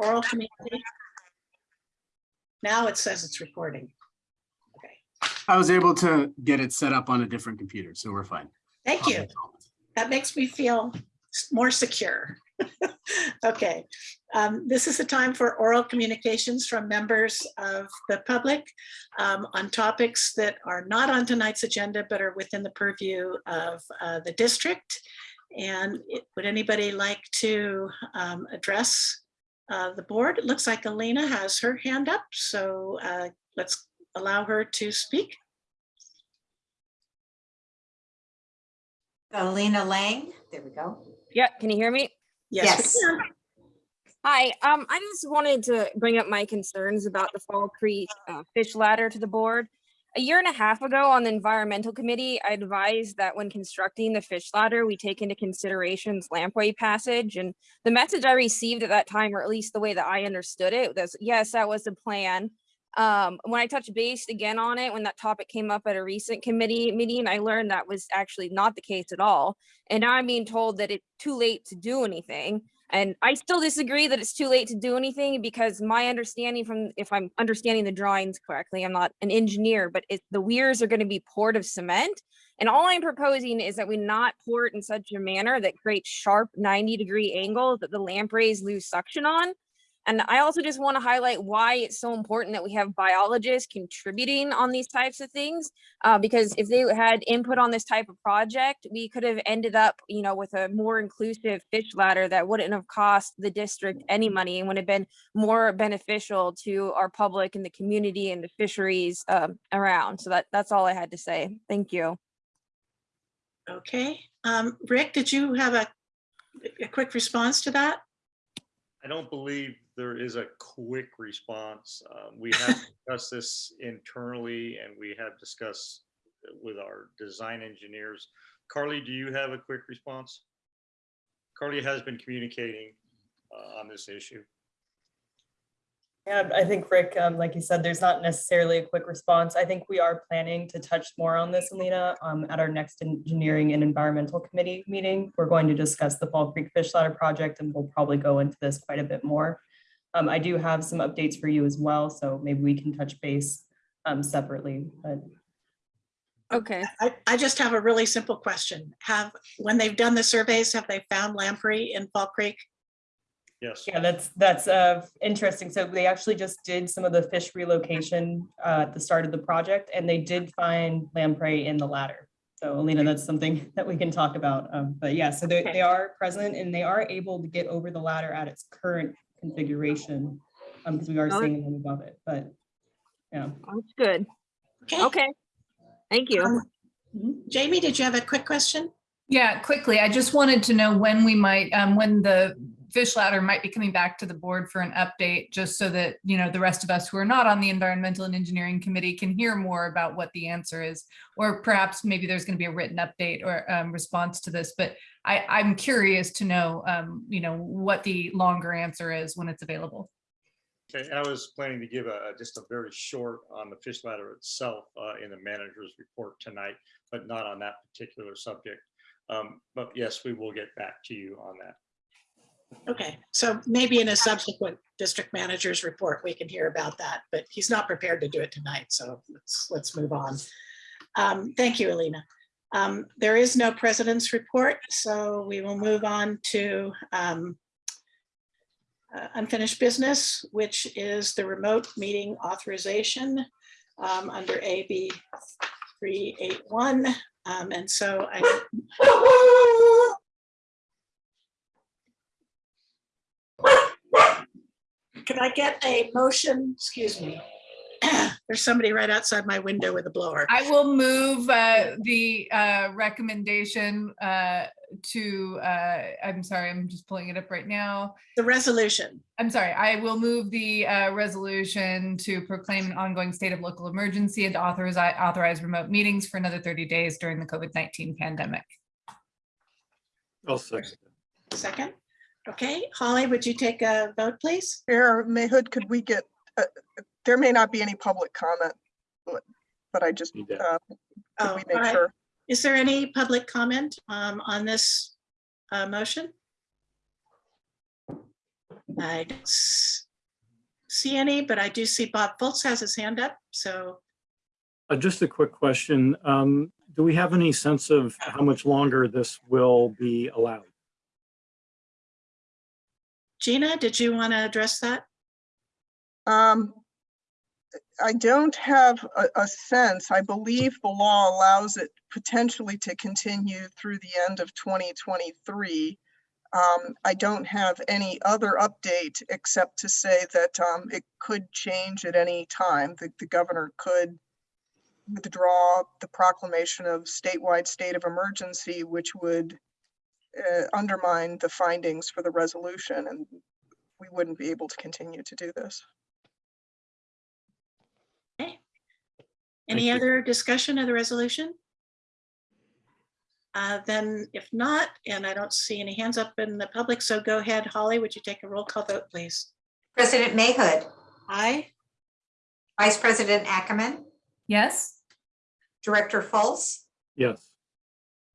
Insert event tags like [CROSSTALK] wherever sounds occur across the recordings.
oral community? Now it says it's recording. Okay, I was able to get it set up on a different computer, so we're fine. thank you. That makes me feel more secure. [LAUGHS] Okay, um, this is the time for oral communications from members of the public um, on topics that are not on tonight's agenda, but are within the purview of uh, the district. And it- would anybody like to um, address uh, the board? It looks like Alina has her hand up, so uh, let's allow her to speak. Alina Lang, there we go. Yeah, can you hear me? Yes, Yes. Hi, um, I just wanted to bring up my concerns about the Fall Creek uh, fish ladder to the board. A year and a half ago on the environmental committee, I advised that when constructing the fish ladder, we take into considerations lamprey passage and the message I received at that time, or at least the way that I understood it, was yes, that was the plan. Um, when I touched base again on it, when that topic came up at a recent committee meeting, I learned that was actually not the case at all. And now I'm being told that it's too late to do anything. And I still disagree that it's too late to do anything because my understanding from, if I'm understanding the drawings correctly, I'm not an engineer, but it, the weirs are going to be poured of cement. And all I'm proposing is that we not pour it in such a manner that creates sharp 90 degree angles that the lampreys lose suction on. And I also just want to highlight why it's so important that we have biologists contributing on these types of things. Uh, because if they had input on this type of project, we could have ended up, you know, with a more inclusive fish ladder that wouldn't have cost the district any money and would have been more beneficial to our public and the community and the fisheries um, around. So that that's all I had to say. Thank you. Okay, um, Rick, did you have a, a quick response to that? I don't believe there is a quick response. Uh, We have [LAUGHS] discussed this internally and we have discussed with our design engineers. Carly, do you have a quick response? Carly has been communicating uh, on this issue. Yeah, I think Rick, um, like you said, there's not necessarily a quick response. I think we are planning to touch more on this, Alina, um, at our next engineering and environmental committee meeting. We're going to discuss the Fall Creek Fish Ladder project and we'll probably go into this quite a bit more. Um, I do have some updates for you as well, so maybe we can touch base um, separately, but Okay. I, I just have a really simple question. Have, when they've done the surveys, have they found lamprey in Fall Creek? Yes. Yeah, that's, that's uh, interesting. So they actually just did some of the fish relocation uh, at the start of the project, and they did find lamprey in the ladder. So Alina, that's something [LAUGHS] that we can talk about. Um, But yeah, so they, Okay. they are present and they are able to get over the ladder at its current configuration. um, Because we are Oh. seeing them above it, but yeah. That's good. Okay, Okay. Thank you. Um, Jamie, did you have a quick question? Yeah, quickly, I just wanted to know when we might, um, when the fish ladder might be coming back to the board for an update, just so that, you know, the rest of us who are not on the environmental and engineering committee can hear more about what the answer is. Or perhaps maybe there's going to be a written update or, um, response to this, but I, I'm curious to know, um, you know, what the longer answer is when it's available. Okay, I was planning to give a, just a very short on the fish ladder itself uh, in the manager's report tonight, but not on that particular subject. Um, But yes, we will get back to you on that. Okay, so maybe in a subsequent district manager's report, we can hear about that, but he's not prepared to do it tonight, so let's, let's move on. Um, Thank you, Alina. Um, There is no president's report, so we will move on to um, uh, unfinished business, which is the remote meeting authorization um, under AB 381. Um, And so I Can I get a motion? Excuse me. [CLEARS THROAT] There's somebody right outside my window with a blower. I will move uh, the uh, recommendation uh, to, uh, I'm sorry, I'm just pulling it up right now. The resolution. I'm sorry, I will move the uh, resolution to proclaim an ongoing state of local emergency and authorize, authorize remote meetings for another 30 days during the COVID-19 pandemic. I'll second. Second. Okay, Holly, would you take a vote, please? Mayor Mayhood, could we get, uh, there may not be any public comment, but- but I just, You bet. uh, could Oh, we all make right. sure? Is there any public comment um, on this uh, motion? I don't s- see any, but I do see Bob Fultz has his hand up, so Uh, just a quick question. Um, do we have any sense of how much longer this will be allowed? Gina, did you want to address that? Um, I don't have a, a sense. I believe the law allows it potentially to continue through the end of 2023. Um, I don't have any other update except to say that, um, it could change at any time. The, the governor could withdraw the proclamation of statewide state of emergency, which would uh, undermine the findings for the resolution, and we wouldn't be able to continue to do this. Okay. Any you. other discussion of the resolution? Uh, Then if not, and I don't see any hands up in the public, so go ahead, Holly, would you take a roll call vote, please? President Mayhood, Aye, Vice President Ackerman, Yes? Director Fultz, Yes.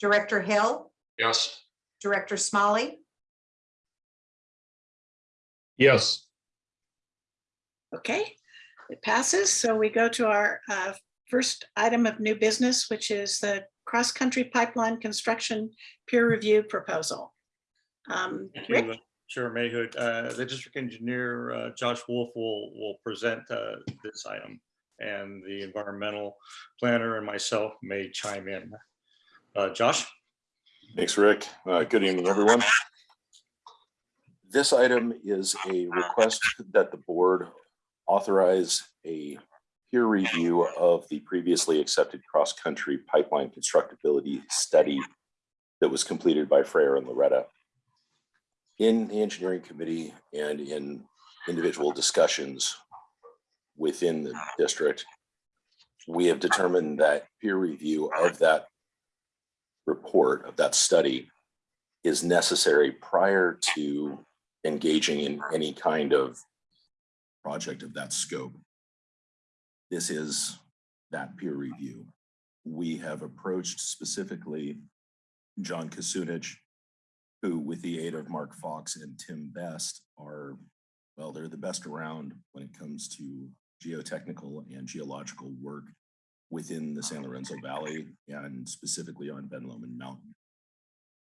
Director Hill, Yes. Director Smalley, Yes. okay, it passes. So we go to our uh, first item of new business, which is the cross-country pipeline construction peer review proposal. Um, Thank Rick? you, uh, Chair Mayhood. Uh, The district engineer, uh, Josh Wolf, will, will present uh, this item. And the environmental planner and myself may chime in. Uh, Josh? Thanks, Rick. Uh, Good evening, everyone. This item is a request that the board authorize a peer review of the previously accepted cross-country pipeline constructability study that was completed by Freyer and Laureta. In the engineering committee and in individual discussions within the district, we have determined that peer review of that report of that study is necessary prior to engaging in any kind of project of that scope. This is that peer review. We have approached specifically John Kasunich, who with the aid of Mark Fox and Tim Best are, well, they're the best around when it comes to geotechnical and geological work within the San oh, Lorenzo Valley and specifically on Ben Lomond Mountain.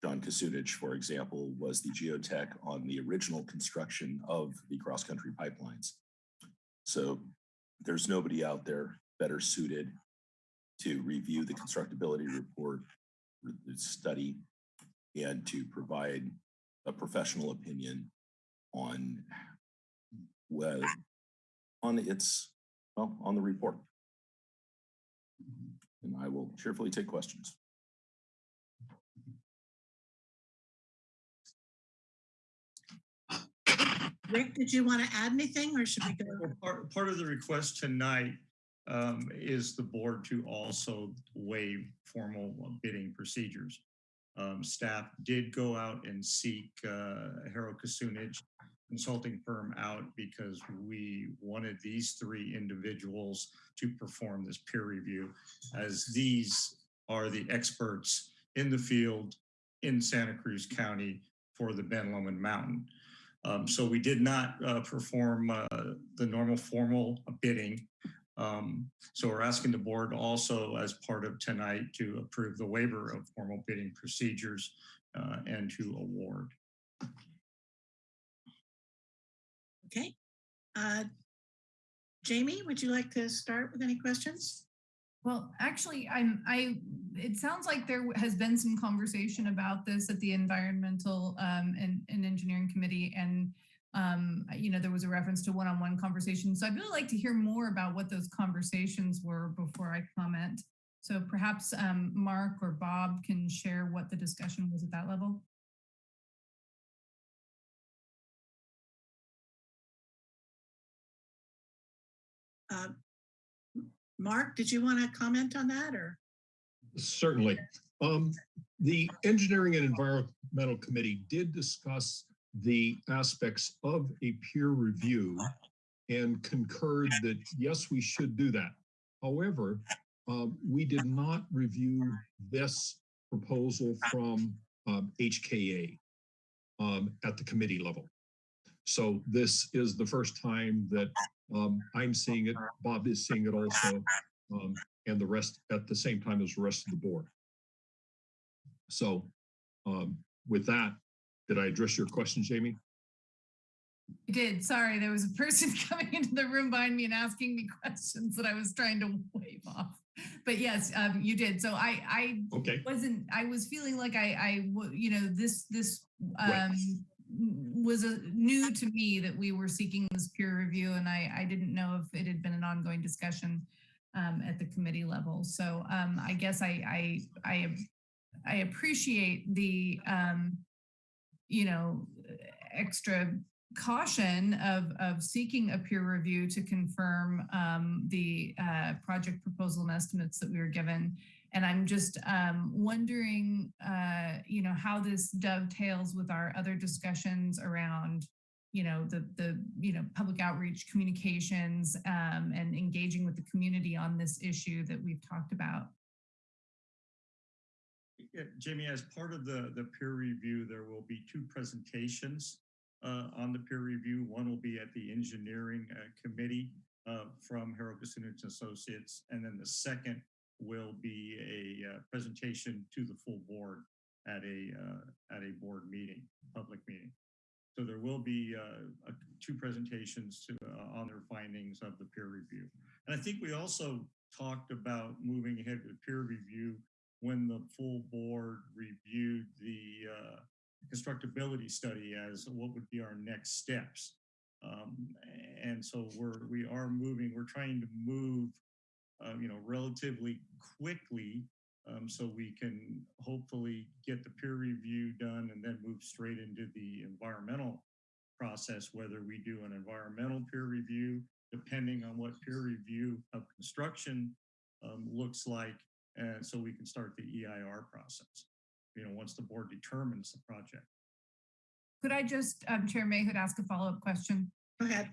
John Kasunich, for example, was the geotech on the original construction of the cross-country pipelines. So there's nobody out there better suited to review the constructability report, the study, and to provide a professional opinion on well, on its, well, on the report. And I will cheerfully take questions. Rick, did you want to add anything or should we go? Well, Part, part of the request tonight um, is the board to also waive formal bidding procedures. Um, Staff did go out and seek uh, Haro Kasunich consulting firm out because we wanted these three individuals to perform this peer review as these are the experts in the field in Santa Cruz County for the Ben Lomond Mountain. Um, so we did not uh, perform uh, the normal formal bidding. Um, so we're asking the board also as part of tonight to approve the waiver of formal bidding procedures uh, and to award. Uh, Jamie, would you like to start with any questions? Well, actually, I'm, I, it sounds like there has been some conversation about this at the environmental um, and, and engineering committee. And, um, you know, there was a reference to one-on-one conversation. So I'd really like to hear more about what those conversations were before I comment. So perhaps um, Mark or Bob can share what the discussion was at that level. Uh, Mark, did you want to comment on that or? Certainly. Um, the Engineering and Environmental Committee did discuss the aspects of a peer review and concurred that, yes, we should do that. However, um, we did not review this proposal from um, HKA um, at the committee level. So this is the first time that um, I'm seeing it, Bob is seeing it also, um, and the rest at the same time as the rest of the board. So um, with that, did I address your question, Jamie? I did. Sorry, there was a person [LAUGHS] coming into the room behind me and asking me questions that I was trying to wave off. But yes, um, you did. So I, I Okay, wasn't, I was feeling like I, I, you know, this, this, Right. Was a new to me that we were seeking this peer review and I, I didn't know if it had been an ongoing discussion um, at the committee level. So um, I guess I, I, I, I appreciate the, um, you know, extra caution of, of seeking a peer review to confirm um, the uh, project proposal and estimates that we were given. And I'm just um, wondering, uh, you know, how this dovetails with our other discussions around, you know, the, the, you know, public outreach communications um, and engaging with the community on this issue that we've talked about. Yeah, Jamie, as part of the, the peer review, there will be two presentations uh, on the peer review. One will be at the engineering uh, committee uh, from Harold Kasunich Associates, and then the second will be a uh, presentation to the full board at a uh, at a board meeting, public meeting. So there will be uh, uh, two presentations to, uh, on their findings of the peer review. And I think we also talked about moving ahead with peer review when the full board reviewed the uh, constructability study as what would be our next steps. Um, and so we're we are moving. We're trying to move, uh, you know, relatively quickly, um, so we can hopefully get the peer review done and then move straight into the environmental process. Whether we do an environmental peer review, depending on what peer review of construction um, looks like, and so we can start the EIR process. You know, once the board determines the project. Could I just, um, Chair Mayhood, ask a follow-up question? Go ahead.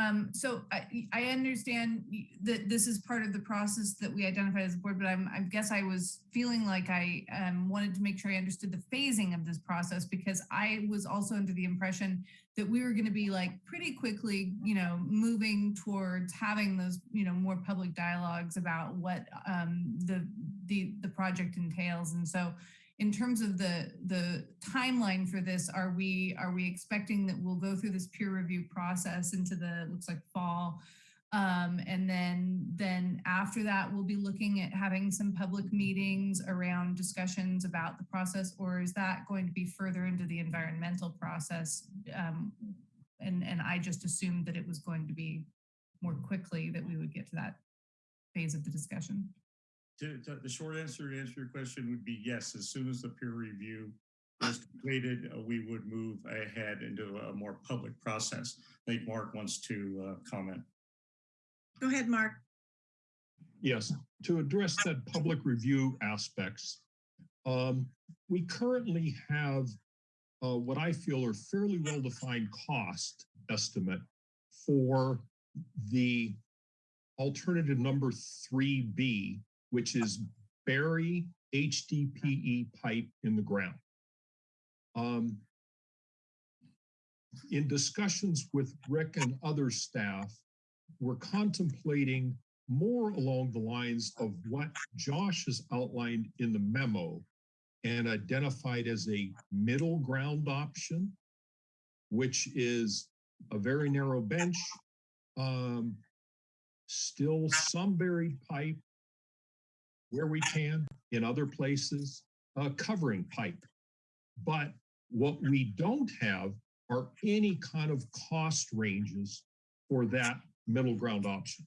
Um, so I, I understand that this is part of the process that we identified as a board, but I'm, I guess I was feeling like I um, wanted to make sure I understood the phasing of this process because I was also under the impression that we were going to be like pretty quickly, you know, moving towards having those, you know, more public dialogues about what um, the the the project entails. And so, in terms of the the timeline for this, are we are we expecting that we'll go through this peer review process into the looks like fall, um, and then then after that we'll be looking at having some public meetings around discussions about the process, or is that going to be further into the environmental process? Um, and and I just assumed that it was going to be more quickly that we would get to that phase of the discussion. To, to- the short answer to answer your question would be yes. As soon as the peer review is completed, uh, we would move ahead into a more public process. I think Mark wants to uh, comment. Go ahead, Mark. Yes, to address that public review aspects, um, we currently have uh, what I feel are fairly well-defined cost estimate for the alternative number three B, which is bury HDPE pipe in the ground. Um, in discussions with Rick and other staff, we're contemplating more along the lines of what Josh has outlined in the memo and identified as a middle ground option, which is a very narrow bench, um, still some buried pipe where we can in other places, uh, covering pipe. But what we don't have are any kind of cost ranges for that middle ground option.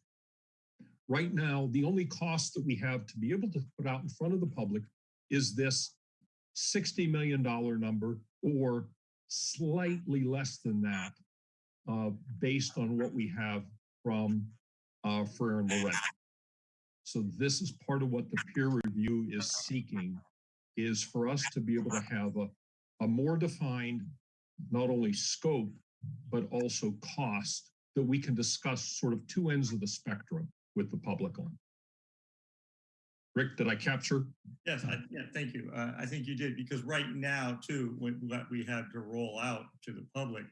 Right now, the only cost that we have to be able to put out in front of the public is this $60 million number or slightly less than that uh, based on what we have from uh, Freyer and Laureta. So this is part of what the peer review is seeking is for us to be able to have a, a more defined, not only scope, but also cost that we can discuss sort of two ends of the spectrum with the public on. Rick, did I capture? Yes, I, yeah, thank you. Uh, I think you did because right now too, when what we have to roll out to the public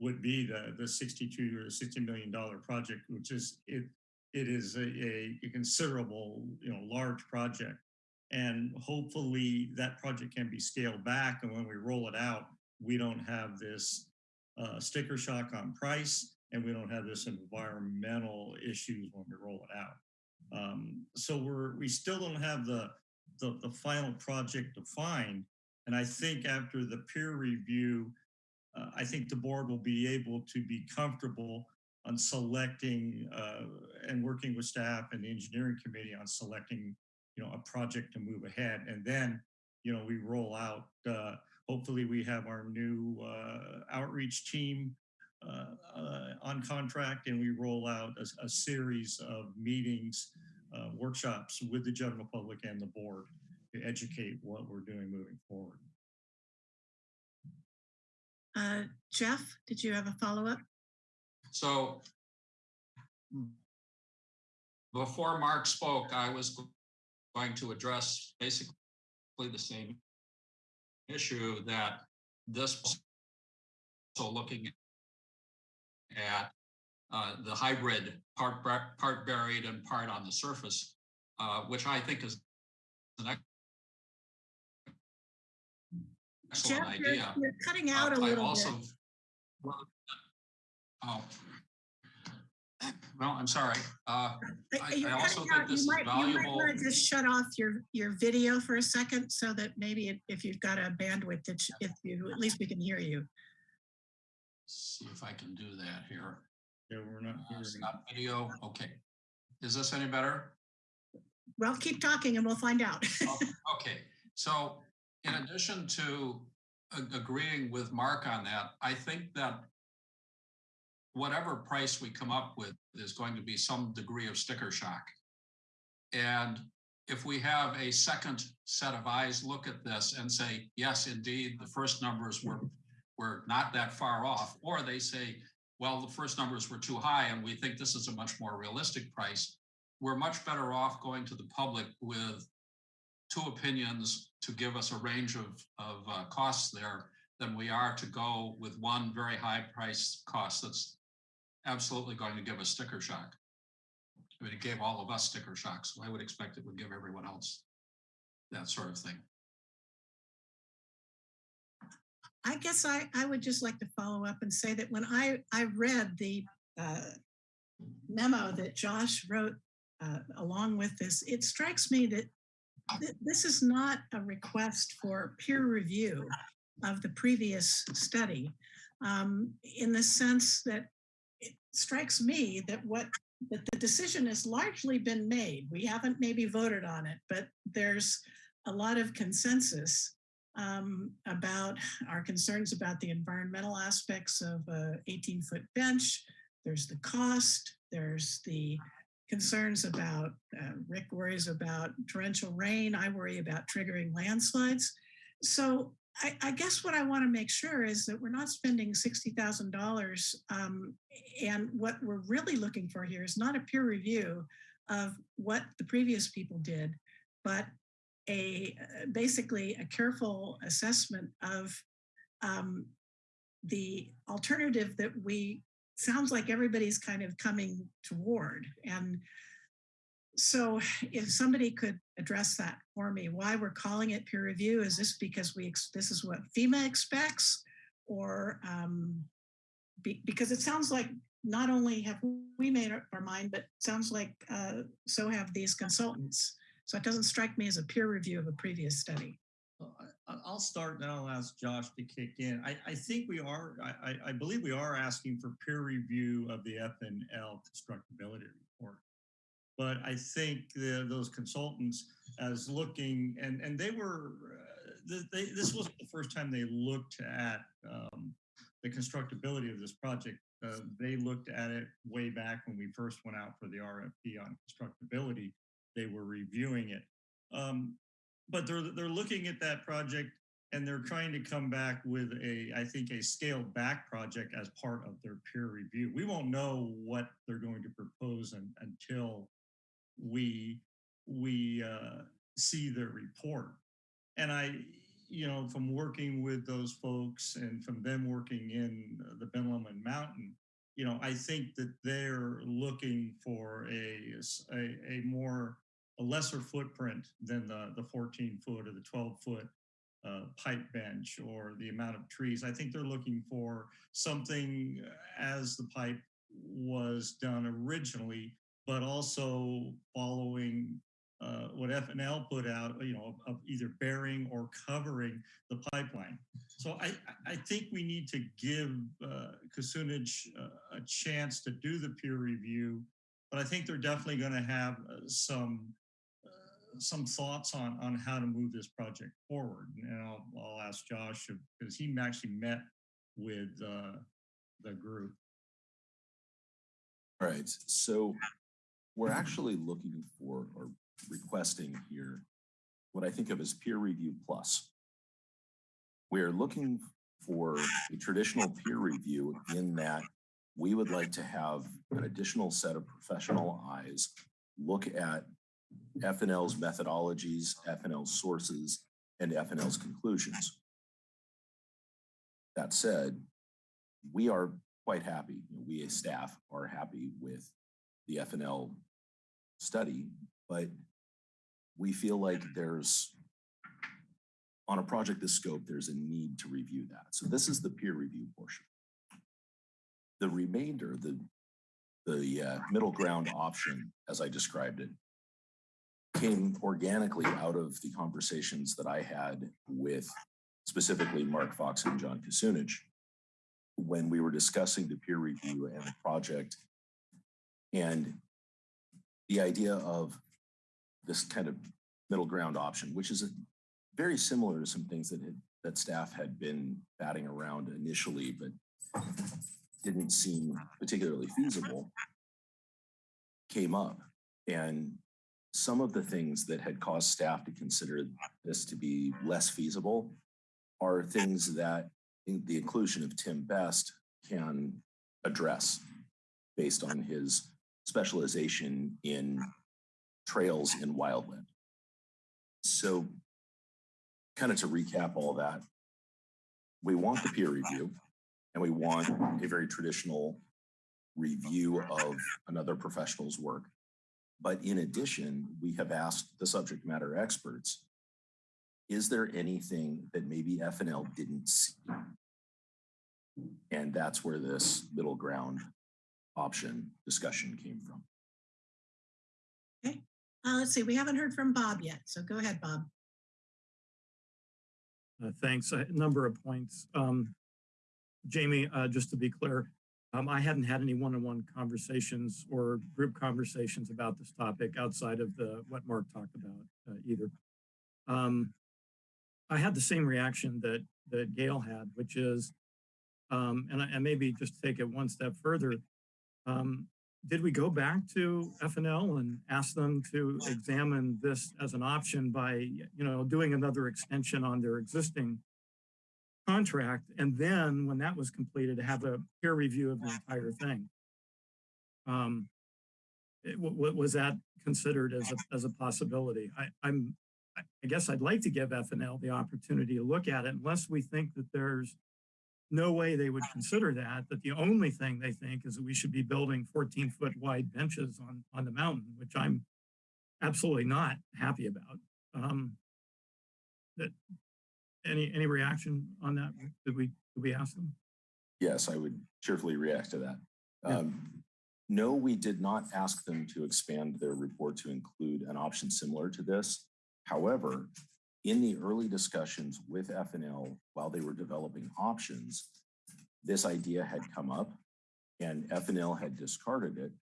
would be the, the 62 or 60 million dollar project, which is, it, it is a, a considerable, you know, large project. And hopefully that project can be scaled back and when we roll it out, we don't have this uh, sticker shock on price and we don't have this environmental issues when we roll it out. Um, so we're, we still don't have the, the, the final project defined. And I think after the peer review, uh, I think the board will be able to be comfortable on selecting uh, and working with staff and the engineering committee on selecting, you know, a project to move ahead. And then, you know, we roll out, uh, hopefully we have our new uh, outreach team uh, uh, on contract and we roll out a, a series of meetings, workshops with the general public and the board to educate what we're doing moving forward. Uh, Jeff, did you have a follow-up? So before Mark spoke, I was going to address basically the same issue that this so looking at uh, the hybrid part part buried and part on the surface, uh, which I think is an ex- excellent Jeff, you're, you're cutting Uh, out a I little also- bit. Oh. Well, I'm sorry. Uh, I- you're I also think this You is might, you might want to just shut off your, your video for a second so that maybe if- if you've got a bandwidth that you- if you, at least we can hear you. See if I can do that here. Yeah, we're not Uh. Stop video. Okay. Is this any better? Well, keep talking and we'll find out. Oh, [LAUGHS] Okay, so in addition to agreeing with Mark on that, I think that whatever price we come up with is going to be some degree of sticker shock. And if we have a second set of eyes look at this and say, yes, indeed, the first numbers were, were not that far off, or they say, well, the first numbers were too high and we think this is a much more realistic price, we're much better off going to the public with two opinions to give us a range of, of uh, costs there than we are to go with one very high price cost that's absolutely going to give us sticker shock. I mean, it gave all of us sticker shock, so I would expect it would give everyone else that sort of thing. I guess I, I would just like to follow up and say that when I, I read the uh, memo that Josh wrote uh, along with this, it strikes me that th- this is not a request for peer review of the previous study um, in the sense that it strikes me that what that the decision has largely been made. We haven't maybe voted on it, but there's a lot of consensus um, about our concerns about the environmental aspects of a 18 foot bench. There's the cost, there's the concerns about, uh, Rick worries about torrential rain. I worry about triggering landslides. So I, I guess what I want to make sure is that we're not spending $60,000. Um, and what we're really looking for here is not a peer review of what the previous people did, but a uh, basically a careful assessment of um, the alternative that we sounds like everybody's kind of coming toward and so if somebody could address that for me why we're calling it peer review is this because we this is what fema expects or um, be, because it sounds like not only have we made up our mind but sounds like uh, so have these consultants so it doesn't strike me as a peer review of a previous study. I'll start and I'll ask Josh to kick in. I, I think we are, I, I- I believe we are asking for peer review of the FNL constructability report. But I think the, those consultants as looking, and, and they were, uh, they, this wasn't the first time they looked at um, the constructability of this project. Uh, They looked at it way back when we first went out for the RFP on constructability. They were reviewing it. Um, but they're they're looking at that project and they're trying to come back with a I think a scaled back project as part of their peer review. We won't know what they're going to propose un, until we we uh, see their report. And I, you know, from working with those folks and from them working in the Ben Lomond Mountain, you know, I think that they're looking for a a more, a lesser footprint than the, the 14 foot or the 12 foot uh, pipe bench or the amount of trees. I think they're looking for something as the pipe was done originally, but also following uh, what FNL put out, you know, of either burying or covering the pipeline. So I, I- think we need to give uh, uh, a chance to do the peer review, but I think they're definitely going to have uh, some uh, some thoughts on on how to move this project forward. And I'll, I'll ask Josh because he actually met with uh, the group. All right, so we're mm-hmm. actually looking for or requesting here what I think of as peer review plus. We are looking for a traditional peer review in that we would like to have an additional set of professional eyes look at FNL's methodologies, FNL's sources, and FNL's conclusions. That said, we are quite happy, we as staff are happy with the FNL study, but we feel like there's, on a project this scope, there's a need to review that. So this is the peer review portion. The remainder, the, the uh, middle ground option, as I described it, came organically out of the conversations that I had with specifically Mark Fox and John Kasunich when we were discussing the peer review and the project. And the idea of this kind of middle ground option, which is very similar to some things that had, that staff had been batting around initially, but didn't seem particularly feasible, came up. And some of the things that had caused staff to consider this to be less feasible are things that the inclusion of Tim Best can address based on his specialization in trails in wildland. So kind of to recap all that, we want the peer review and we want a very traditional review of another professional's work. But in addition, we have asked the subject matter experts, is there anything that maybe FNL didn't see? And that's where this middle ground option discussion came from. Uh, let's see, we haven't heard from Bob yet, so go ahead, Bob. Uh, Thanks. A number of points. Um, Jamie, uh, just to be clear, um, I hadn't had any one-on-one conversations or group conversations about this topic outside of the, what Mark talked about uh, either. Um, I had the same reaction that, that Gail had, which is, um, and I, and maybe just take it one step further. Um, did we go back to FNL and ask them to examine this as an option by, you know, doing another extension on their existing contract? And then when that was completed, have a peer review of the entire thing? Um, it- wa- wa- was that considered as a, as a possibility? I, I'm, I I guess I'd like to give FNL the opportunity to look at it unless we think that there's no way they would consider that, that the only thing they think is that we should be building 14 foot wide benches on, on the mountain, which I'm absolutely not happy about. Um, that, any, any reaction on that? Did we, did we ask them? Yes, I would cheerfully react to that. Yeah. Um, no, we did not ask them to expand their report to include an option similar to this. However, in the early discussions with FNL while they were developing options, this idea had come up and FNL had discarded it.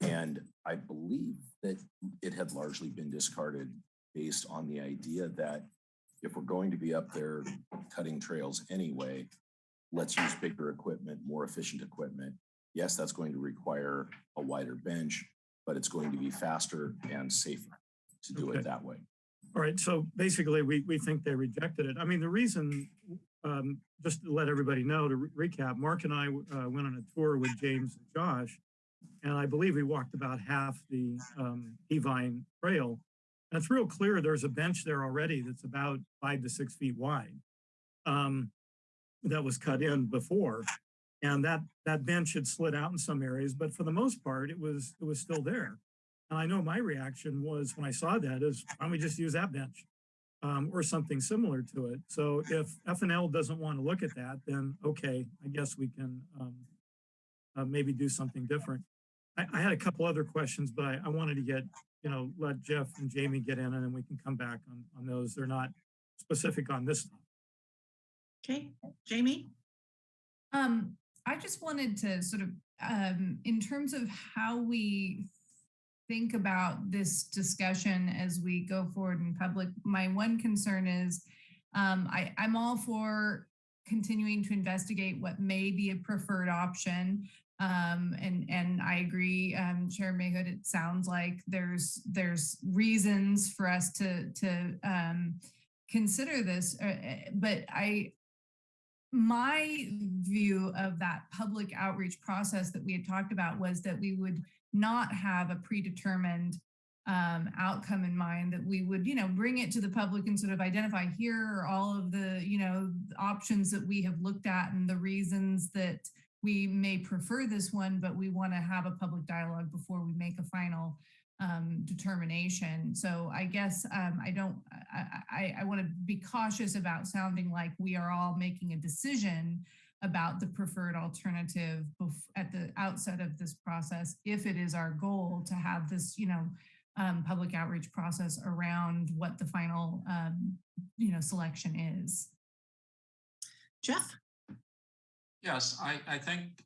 And I believe that it had largely been discarded based on the idea that if we're going to be up there cutting trails anyway, let's use bigger equipment, more efficient equipment. Yes, that's going to require a wider bench, but it's going to be faster and safer to do Okay. it that way. All right, so basically, we, we think they rejected it. I mean, the reason, um, just to let everybody know, to re- recap, Mark and I uh, went on a tour with James and Josh, and I believe we walked about half the um, Evine Trail. And it's real clear there's a bench there already that's about five to six feet wide um, that was cut in before. And that, that bench had slid out in some areas, but for the most part, it was, it was still there. And I know my reaction was when I saw that is, why don't we just use that bench? Um, or something similar to it. So if FNL doesn't want to look at that, then okay, I guess we can um, uh, maybe do something different. I, I had a couple other questions, but I, I wanted to get, you know, let Jeff and Jamie get in and then we can come back on, on those. They're not specific on this. Okay, Jamie? Um, I just wanted to sort of, um, in terms of how we think about this discussion as we go forward in public, my one concern is, um, I, I'm all for continuing to investigate what may be a preferred option. Um, and, and I agree, um, Chair Mayhood, it sounds like there's, there's reasons for us to, to, um, consider this, uh, but I, my view of that public outreach process that we had talked about was that we would not have a predetermined um, outcome in mind that we would, you know, bring it to the public and sort of identify here are all of the, you know, options that we have looked at and the reasons that we may prefer this one, but we want to have a public dialogue before we make a final um, determination. So I guess um, I don't, I, I, I want to be cautious about sounding like we are all making a decision about the preferred alternative at the outset of this process, if it is our goal to have this, you know, um, public outreach process around what the final, um, you know, selection is. Jeff? Yes, I, I think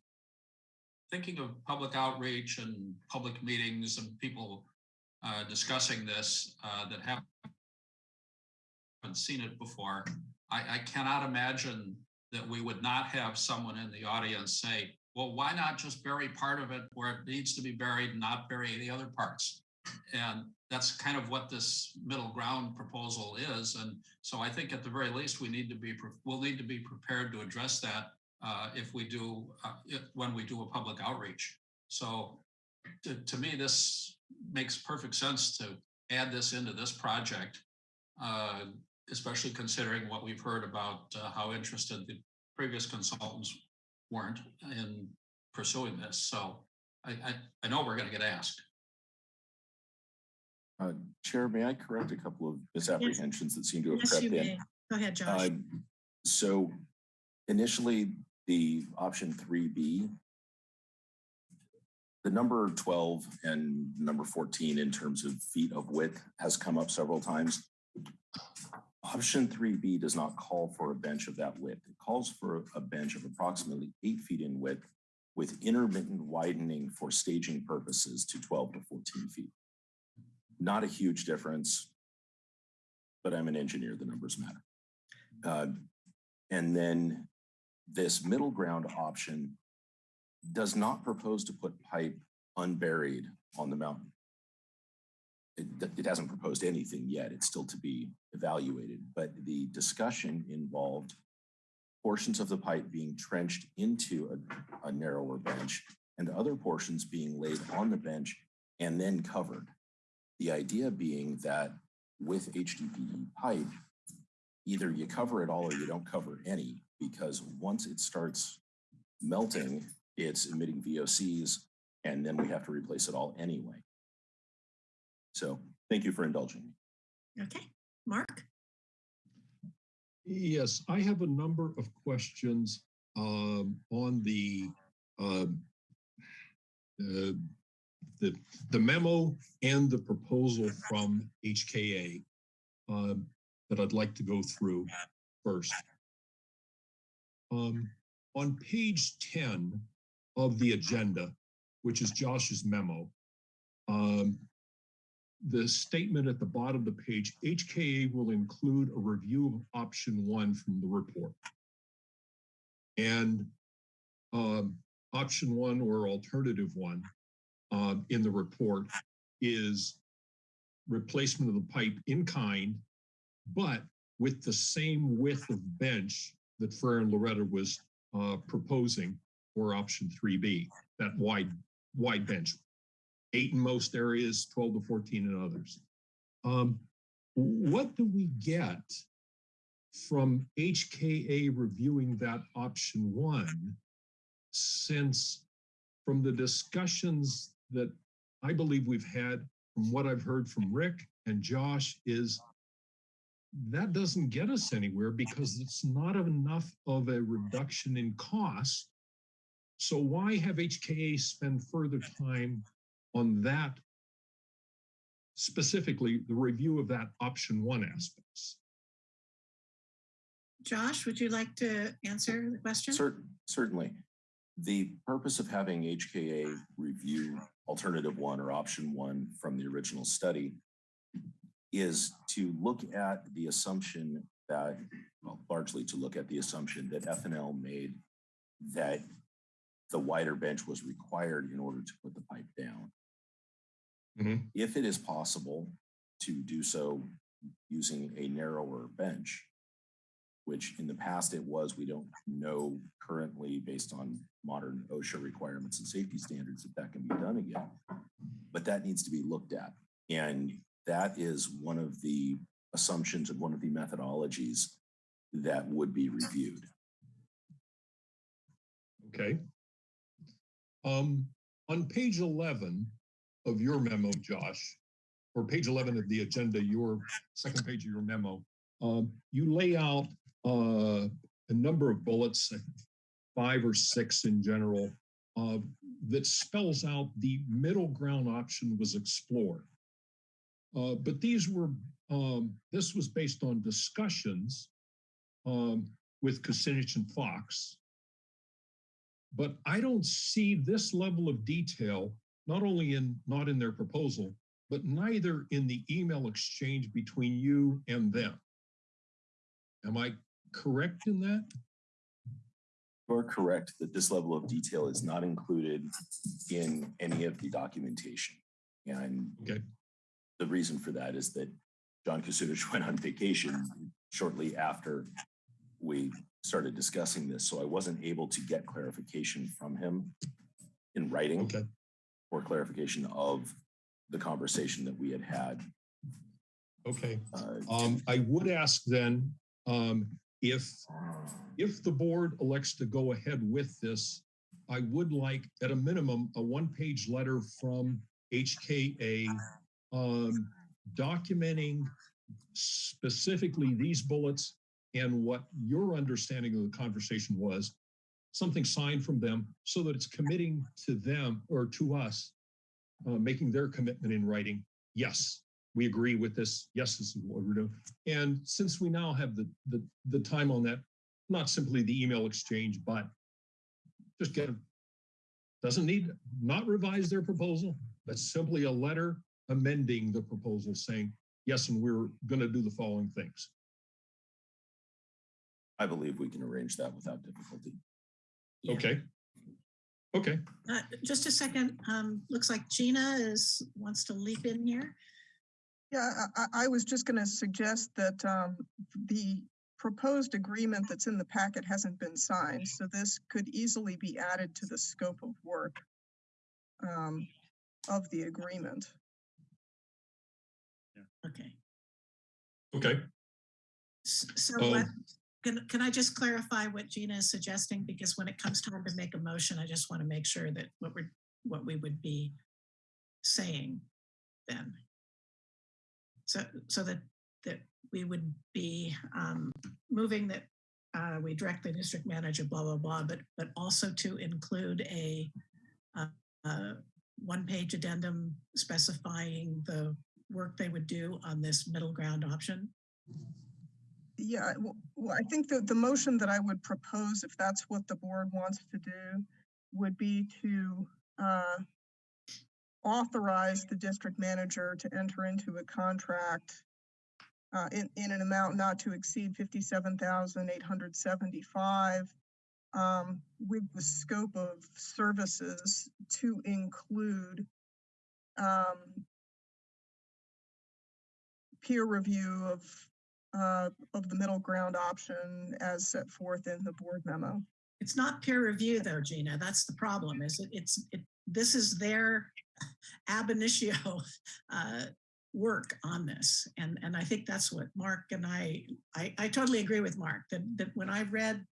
thinking of public outreach and public meetings and people uh, discussing this uh, that haven't seen it before, I, I cannot imagine that we would not have someone in the audience say, well, why not just bury part of it where it needs to be buried and not bury the other parts? And that's kind of what this middle ground proposal is. And so I think at the very least, we need to be, we'll need to be prepared to address that uh, if we do, uh, if, when we do a public outreach. So to, to me, this makes perfect sense to add this into this project, uh, especially considering what we've heard about uh, how interested the previous consultants weren't in pursuing this. So I, I, I know we're going to get asked. Uh, Chair, may I correct a couple of misapprehensions that seem to have Yes, crept you in? may. Go ahead, Josh. Uh, So initially, the option three B, the number 12 and number 14 in terms of feet of width has come up several times. Option 3B does not call for a bench of that width. It calls for a bench of approximately eight feet in width with intermittent widening for staging purposes to 12 to 14 feet. Not a huge difference, but I'm an engineer, the numbers matter. Uh, and then this middle ground option does not propose to put pipe unburied on the mountain. It, it hasn't proposed anything yet. It's still to be evaluated, but the discussion involved portions of the pipe being trenched into a, a narrower bench and other portions being laid on the bench and then covered. The idea being that with HDPE pipe, either you cover it all or you don't cover any, because once it starts melting, it's emitting VOCs, and then we have to replace it all anyway. So thank you for indulging me. Okay, Mark? Yes, I have a number of questions um, on the um, uh, the the memo and the proposal from HKA uh, that I'd like to go through first. Um, on page 10 of the agenda, which is Josh's memo, um, the statement at the bottom of the page, HKA will include a review of option one from the report. And um, option one or alternative one uh, in the report is replacement of the pipe in kind, but with the same width of bench that Freyer and Laureta was uh, proposing for option 3B, that wide, wide bench. Eight in most areas, 12 to 14 in others. Um, what do we get from HKA reviewing that option one since from the discussions that I believe we've had, from what I've heard from Rick and Josh, is that doesn't get us anywhere because it's not enough of a reduction in cost. So why have HKA spend further time on that? Specifically, the review of that option one aspects. Josh, would you like to answer the question? Cer- Certainly. The purpose of having HKA review alternative one or option one from the original study is to look at the assumption that, well, largely to look at the assumption that FNL made that the wider bench was required in order to put the pipe down. Mhm. If it is possible to do so using a narrower bench, which in the past it was, we don't know currently based on modern OSHA requirements and safety standards if that can be done again. But that needs to be looked at. And that is one of the assumptions and one of the methodologies that would be reviewed. Okay. Um, on page eleven of your memo, Josh, or page eleven of the agenda, your second page of your memo, um, you lay out uh, a number of bullets, five or six in general, uh, that spells out the middle ground option was explored. Uh, but these were, um, this was based on discussions um, with Kasunich and Fox. But I don't see this level of detail, not only in, not in their proposal, but neither in the email exchange between you and them. Am I correct in that? You're correct that this level of detail is not included in any of the documentation. And Okay. The reason for that is that John Kasunich [LAUGHS] went on vacation shortly after we started discussing this, so I wasn't able to get clarification from him in writing Okay. or clarification of the conversation that we had had. Okay. Uh, Um, I would ask then, um, if, if the board elects to go ahead with this, I would like, at a minimum, a one-page letter from HKA um, documenting specifically these bullets and what your understanding of the conversation was, something signed from them so that it's committing to them or to us, uh, making their commitment in writing. Yes, we agree with this. Yes, this is what we're doing. And since we now have the, the, the time on that, not simply the email exchange, but just get, doesn't need, not revise their proposal. That's simply a letter amending the proposal saying, yes, and we're going to do the following things. I believe we can arrange that without difficulty. Yeah. Okay. Okay. Uh, Just a second, um, looks like Gina is, wants to leap in here. Yeah, I, I I was just going to suggest that um, the proposed agreement that's in the packet hasn't been signed, so this could easily be added to the scope of work um, of the agreement. Okay, Okay. So Um, what, can, can I just clarify what Gina is suggesting? Because when it comes time to make a motion, I just want to make sure that what we're, what we would be saying then. So, so that, that we would be um, moving that uh, we direct the district manager, blah, blah, blah, but, but also to include a uh, uh, one-page addendum specifying the work they would do on this middle ground option? Yeah, well, I think that the motion that I would propose, if that's what the board wants to do, would be to uh, authorize the district manager to enter into a contract uh, in, in an amount not to exceed fifty-seven thousand eight hundred seventy-five um, with the scope of services to include um, peer review of uh, of the middle ground option as set forth in the board memo. It's not peer review though, Gina. That's the problem, is it, it's, it, this is their [LAUGHS] ab initio uh, work on this. And, and I think that's what Mark and I, I, I totally agree with Mark that, that when I read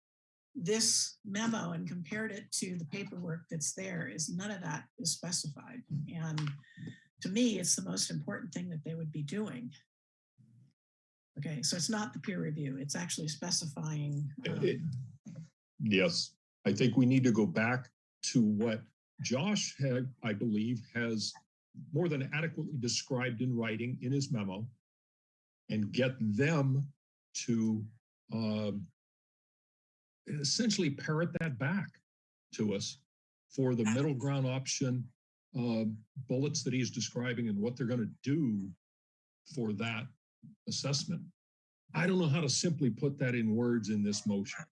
this memo and compared it to the paperwork that's there is none of that is specified. And to me, it's the most important thing that they would be doing. Okay, so it's not the peer review, it's actually specifying. um, It- Yes, I think we need to go back to what Josh had, I believe, has more than adequately described in writing in his memo and get them to um, essentially parrot that back to us for the middle ground option uh, bullets that he's describing and what they're going to do for that assessment. I don't know how to simply put that in words in this motion.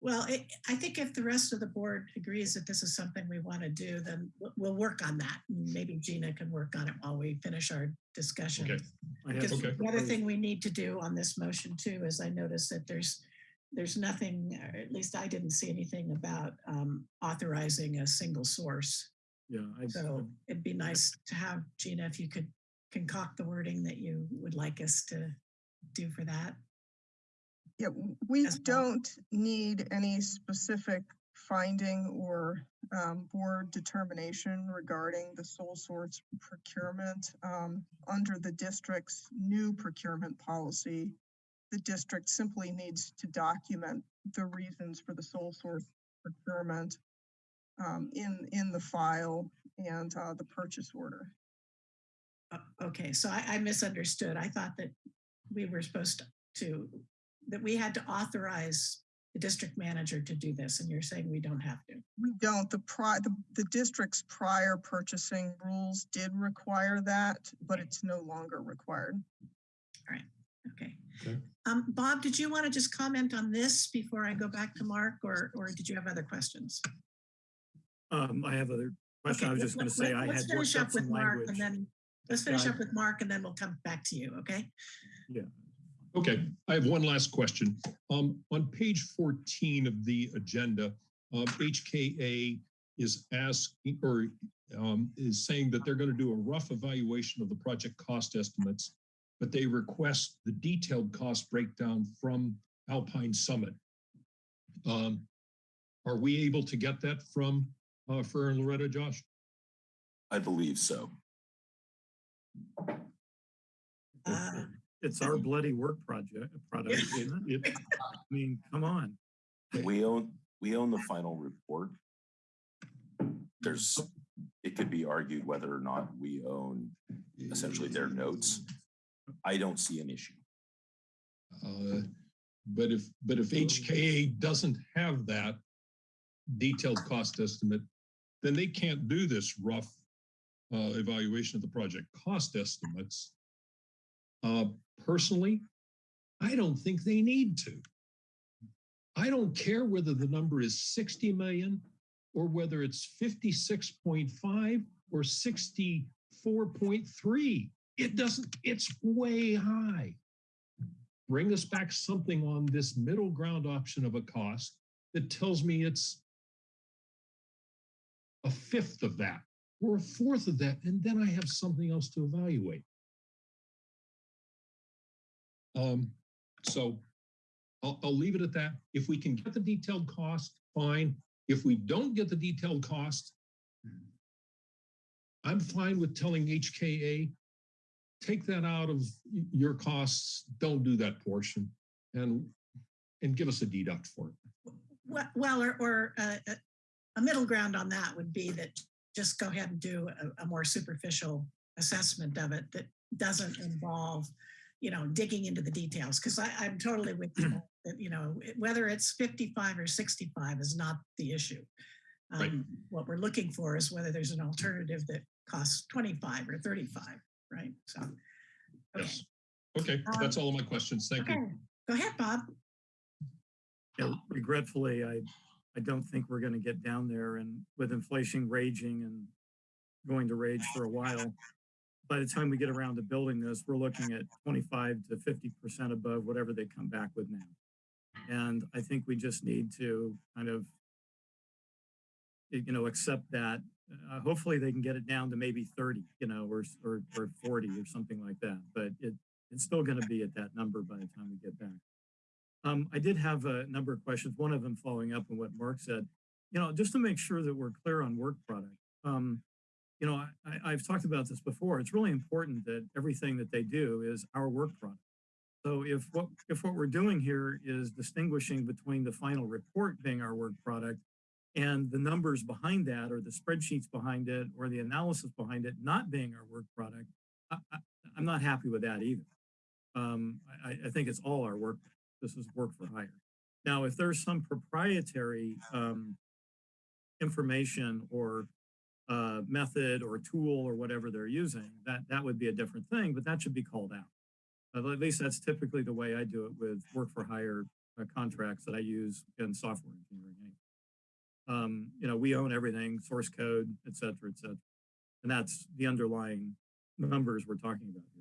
Well, it- I think if the rest of the board agrees that this is something we want to do, then we'll- we'll work on that. Maybe Gina can work on it while we finish our discussion. Okay. I have Because Okay. the other thing we need to do on this motion too, is I noticed that there's, there's nothing, or at least I didn't see anything about um, authorizing a single source. Yeah, I, So it'd be nice to have, Gina, if you could concoct the wording that you would like us to do for that. Yeah, we well. don't need any specific finding or um, board determination regarding the sole source procurement. Um, Under the district's new procurement policy, the district simply needs to document the reasons for the sole source procurement um, in, in the file and uh, the purchase order. Uh, Okay, so I, I misunderstood. I thought that we were supposed to, that we had to authorize the district manager to do this, and you're saying we don't have to. We don't, the pri, the, the district's prior purchasing rules did require that, but it's no longer required. All right. Okay. Okay. Um, Bob, did you want to just comment on this before I go back to Mark, or, or did you have other questions? um, I have other question. Okay, I was just gonna say let- I let's had finish worked up up with some Mark, language. And then, let's finish Yeah, up with Mark, and then we'll come back to you, okay? Yeah. Okay, I have one last question. Um, on page fourteen of the agenda, um, HKA is asking, or um, is saying that they're gonna do a rough evaluation of the project cost estimates, but they request the detailed cost breakdown from Alpine Summit. Um, are we able to get that from, uh, Freyer and Laureta, Josh? I believe so. Uh, It's our [LAUGHS] bloody work project, product. it? It- I mean, come on. We own, we own the final report. There's, it could be argued whether or not we own essentially their notes. I don't see an issue. Uh, But if, but if HKA doesn't have that detailed cost estimate, then they can't do this rough uh, evaluation of the project cost estimates. Uh, Personally, I don't think they need to. I don't care whether the number is 60 million or whether it's 56.5 or 64.3. It doesn't, it's way high bring us back something on this middle ground option of a cost that tells me it's a fifth of that or a fourth of that, and then I have something else to evaluate. Um, so I'll, I'll leave it at that. If we can get the detailed cost, fine. If we don't get the detailed cost, I'm fine with telling HKA, take that out of your costs, don't do that portion, and, and give us a deduct for it. Well, or, or uh, a middle ground on that would be that just go ahead and do a, a more superficial assessment of it that doesn't involve, you know, digging into the details. Because I, I'm totally with you [CLEARS THROAT] that, you know, whether it's 55 or 65 is not the issue. Right. Um, What we're looking for is whether there's an alternative that costs 25 or 35, right? So, okay, Yes. Okay, that's all of my questions. Thank you. go ahead, Bob. Yeah, regretfully, I, I don't think we're gonna get down there and with inflation raging and going to rage for a while. By the time we get around to building this, we're looking at twenty-five to fifty percent above whatever they come back with now. And I think we just need to kind of, you know, accept that. Uh, hopefully they can get it down to maybe thirty, you know, or, or, or forty or something like that. But it, it's still gonna be at that number by the time we get back. Um, I did have a number of questions, one of them following up on what Mark said. You know, just to make sure that we're clear on work product. Um, you know, I, I've talked about this before. It's really important that everything that they do is our work product. So if what if what we're doing here is distinguishing between the final report being our work product and the numbers behind that or the spreadsheets behind it or the analysis behind it not being our work product, I, I'm not happy with that either. Um, I, I think it's all our work. This is work for hire. Now, if there's some proprietary um, information or uh, method or tool or whatever they're using, that that would be a different thing, but that should be called out. At least that's typically the way I do it with work for hire uh, contracts that I use in software engineering. Um, you know, we own everything, source code, et cetera, et cetera. And that's the underlying numbers we're talking about here.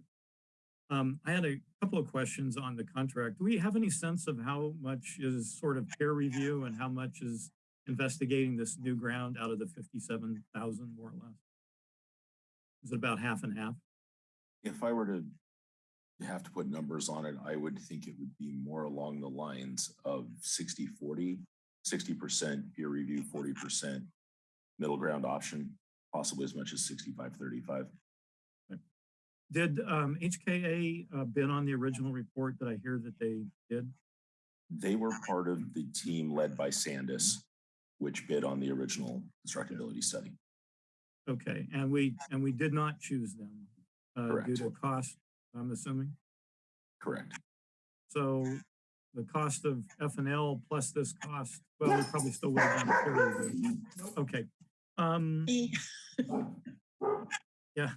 Um, I had a couple of questions on the contract. Do we have any sense of how much is sort of peer review and how much is investigating this new ground out of the 57,000 more or less? Is it about half and half? If I were to have to put numbers on it, I would think it would be more along the lines of 60, 40, 60% peer review, 40% middle ground option, possibly as much as 65, 35. Did um, HKA uh, bid on the original report that I hear that they did? They were part of the team led by Sandus, which bid on the original constructability study. Okay, and we and we did not choose them uh, due to cost, I'm assuming. Correct. So the cost of F and L plus this cost, well, we probably still would have done a peer review. Okay. Um, [LAUGHS] yeah.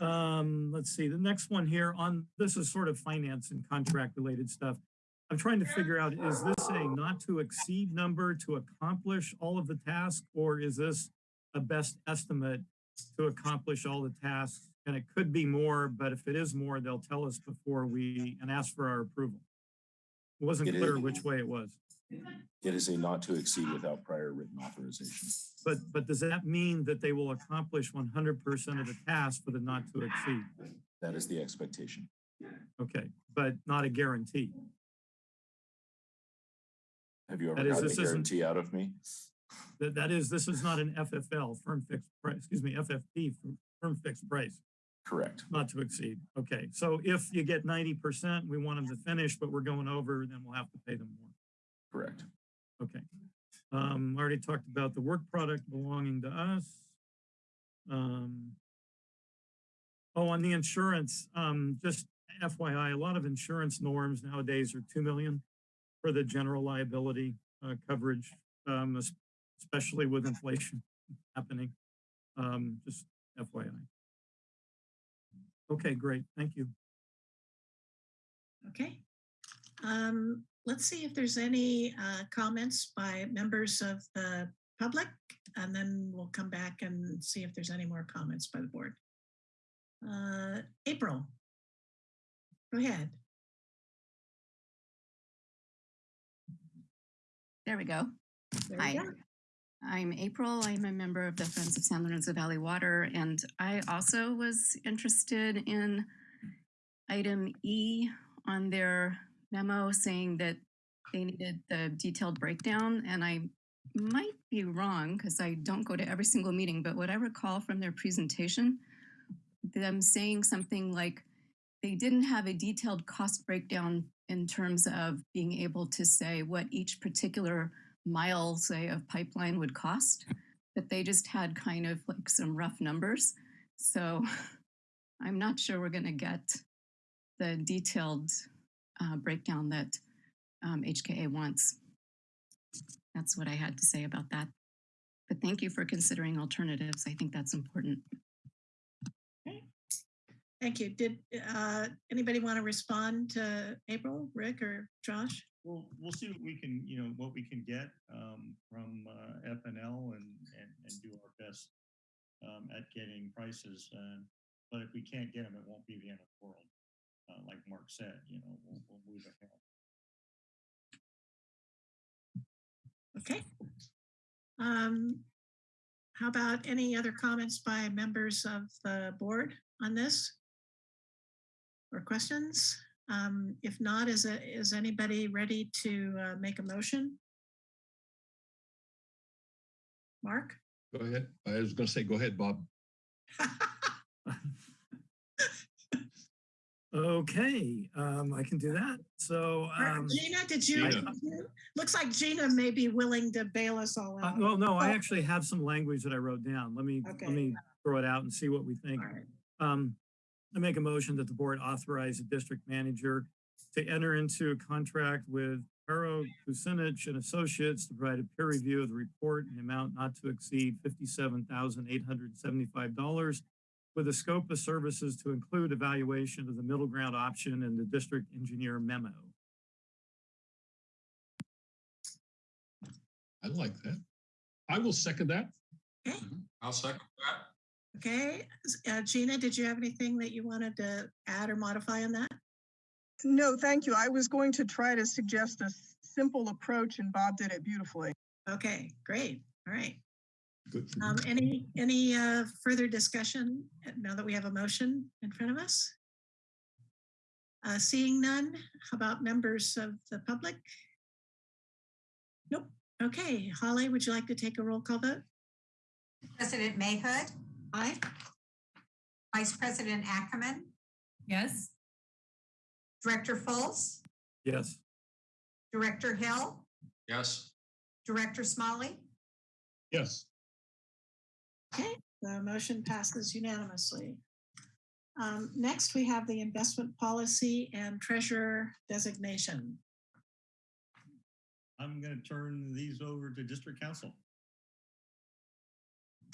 Um, let's see, the next one here on, this is sort of finance and contract related stuff. I'm trying to figure out, is this a not to exceed number to accomplish all of the tasks? Or is this a best estimate to accomplish all the tasks? And it could be more, but if it is more, they'll tell us before we, and ask for our approval. It wasn't It clear is. which way it was. It is a not to exceed without prior written authorization. But, but does that mean that they will accomplish 100% of the task for the not to exceed? That is the expectation. Okay, but not a guarantee. Have you ever That is, gotten a this isn't- guarantee out of me? That, that is, this is not an FFL, firm fixed price, excuse me, FFP, firm- firm fixed price, Correct. not to exceed. Okay, so if you get 90%, we want them to finish, but we're going over, then we'll have to pay them more. Correct. Okay. Um, I already talked about the work product belonging to us. Um, oh, on the insurance, um, just FYI, a lot of insurance norms nowadays are 2 million for the general liability uh, coverage, um, especially with [LAUGHS] inflation happening. Um, just FYI. Okay, great. Thank you. Okay. Um, let's see if there's any uh, comments by members of the public, and then we'll come back and see if there's any more comments by the board. Uh, April. Go ahead. There we go. There we Hi. go. I'm April. I'm a member of the Friends of San Lorenzo Valley Water, and I also was interested in item E on their memo saying that they needed the detailed breakdown, and I might be wrong because I don't go to every single meeting, but what I recall from their presentation, them saying something like they didn't have a detailed cost breakdown in terms of being able to say what each particular mile, say, of pipeline would cost, but they just had kind of like some rough numbers. So [LAUGHS] I'm not sure we're going to get the detailed uh, breakdown that um, HKA wants. That's what I had to say about that. But thank you for considering alternatives. I think that's important. Okay. Thank you. Did uh, anybody want to respond to April, Rick, or Josh? We'll, we'll see what we can, you know, what we can get um, from uh, FNL and, and, and do our best um, at getting prices. uh, But if we can't get them, it won't be the end of the world. Uh, Like Mark said, you know, we'll, we'll move ahead. Okay. Um, how about any other comments by members of the board on this? Or questions? Um, If not, is, it- is anybody ready to uh, make a motion? Mark? Go ahead. I was gonna say, go ahead, Bob. [LAUGHS] [LAUGHS] Okay, um, I can do that. So, um, Gina, did you? Gina. Looks like Gina may be willing to bail us all uh, out. well, no, I Oh. actually have some language that I wrote down. Let me, Okay. let me throw it out and see what we think. All right. Um, I make a motion that the board authorize the district manager to enter into a contract with Haro Kasunich and Associates to provide a peer review of the report in the amount not to exceed fifty-seven thousand eight hundred seventy-five dollars with a scope of services to include evaluation of the middle ground option and the district engineer memo. I like that. I will second that. Okay. I'll second that. Okay, uh, Gina, did you have anything that you wanted to add or modify on that? No, thank you. I was going to try to suggest a simple approach and Bob did it beautifully. Okay, great. All right. Good. for Um, any, any, uh, further discussion uh, now that we have a motion in front of us? Uh, seeing none, how about members of the public? Nope. Okay, Holly, would you like to take a roll call vote? President Mayhood, Aye. Vice President Ackemann, Yes? Director Fultz, Yes, Director Hill, Yes, Director Smolley, Yes, Okay, the motion passes unanimously. Um, next, we have the investment policy and treasurer designation. I'm gonna turn these over to district counsel.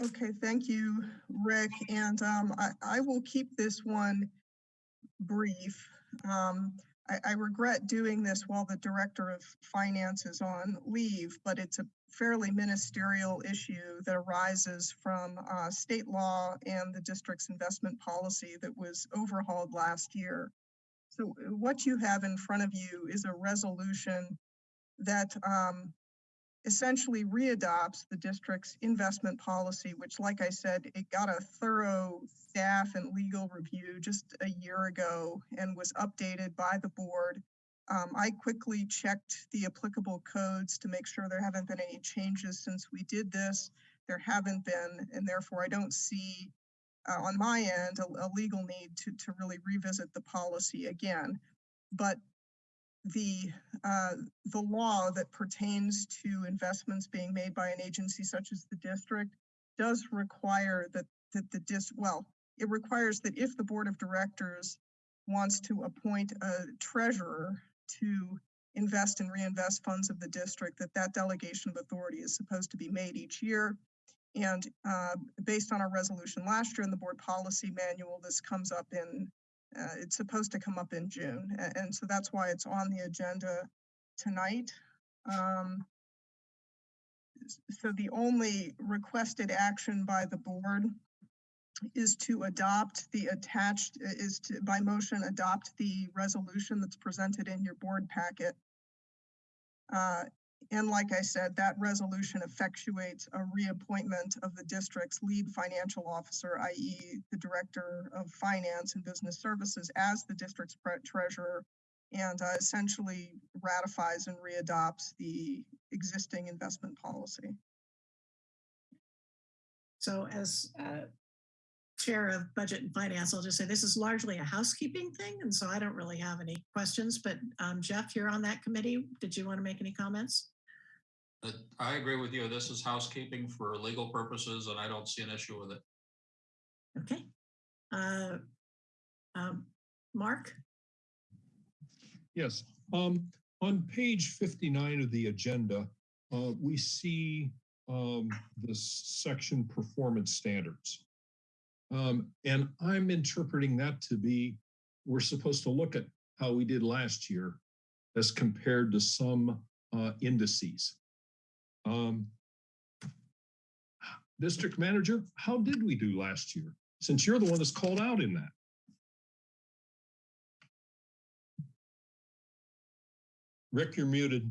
Okay, thank you, Rick. And um, I, I will keep this one brief. Um, I, I regret doing this while the Director of Finance is on leave, but it's a fairly ministerial issue that arises from uh, state law and the district's investment policy that was overhauled last year. So what you have in front of you is a resolution that um, essentially readopts the district's investment policy, which like I said, it got a thorough staff and legal review just a year ago and was updated by the board. Um, I quickly checked the applicable codes to make sure there haven't been any changes since we did this. There haven't been, and therefore I don't see uh, on my end a, a legal need to, to really revisit the policy again. But the uh, the law that pertains to investments being made by an agency such as the district does require that that the dis well it requires that if the board of directors wants to appoint a treasurer to invest and reinvest funds of the district that that delegation of authority is supposed to be made each year and uh, based on our resolution last year in the board policy manual this comes up in uh, it's supposed to come up in June, a- and so that's why it's on the agenda tonight. Um, So the only requested action by the board is to adopt the attached, is to, by motion, adopt the resolution that's presented in your board packet. Uh, And like I said, that resolution effectuates a reappointment of the district's lead financial officer, i.e. the Director of Finance and Business Services as the district's treasurer and uh, essentially ratifies and readopts the existing investment policy. So as uh, Chair of Budget and Finance, I'll just say this is largely a housekeeping thing, and so I don't really have any questions, but um, Jeff, you're on that committee. Did you want to make any comments? I agree with you. This is housekeeping for legal purposes and I don't see an issue with it. Okay. Uh, um, Mark? yes. Um, on page fifty-nine of the agenda, uh, we see um, this section performance standards. Um, and I'm interpreting that to be, we're supposed to look at how we did last year as compared to some uh, indices. Um, District manager, how did we do last year? Since you're the one that's called out in that. Rick, you're muted.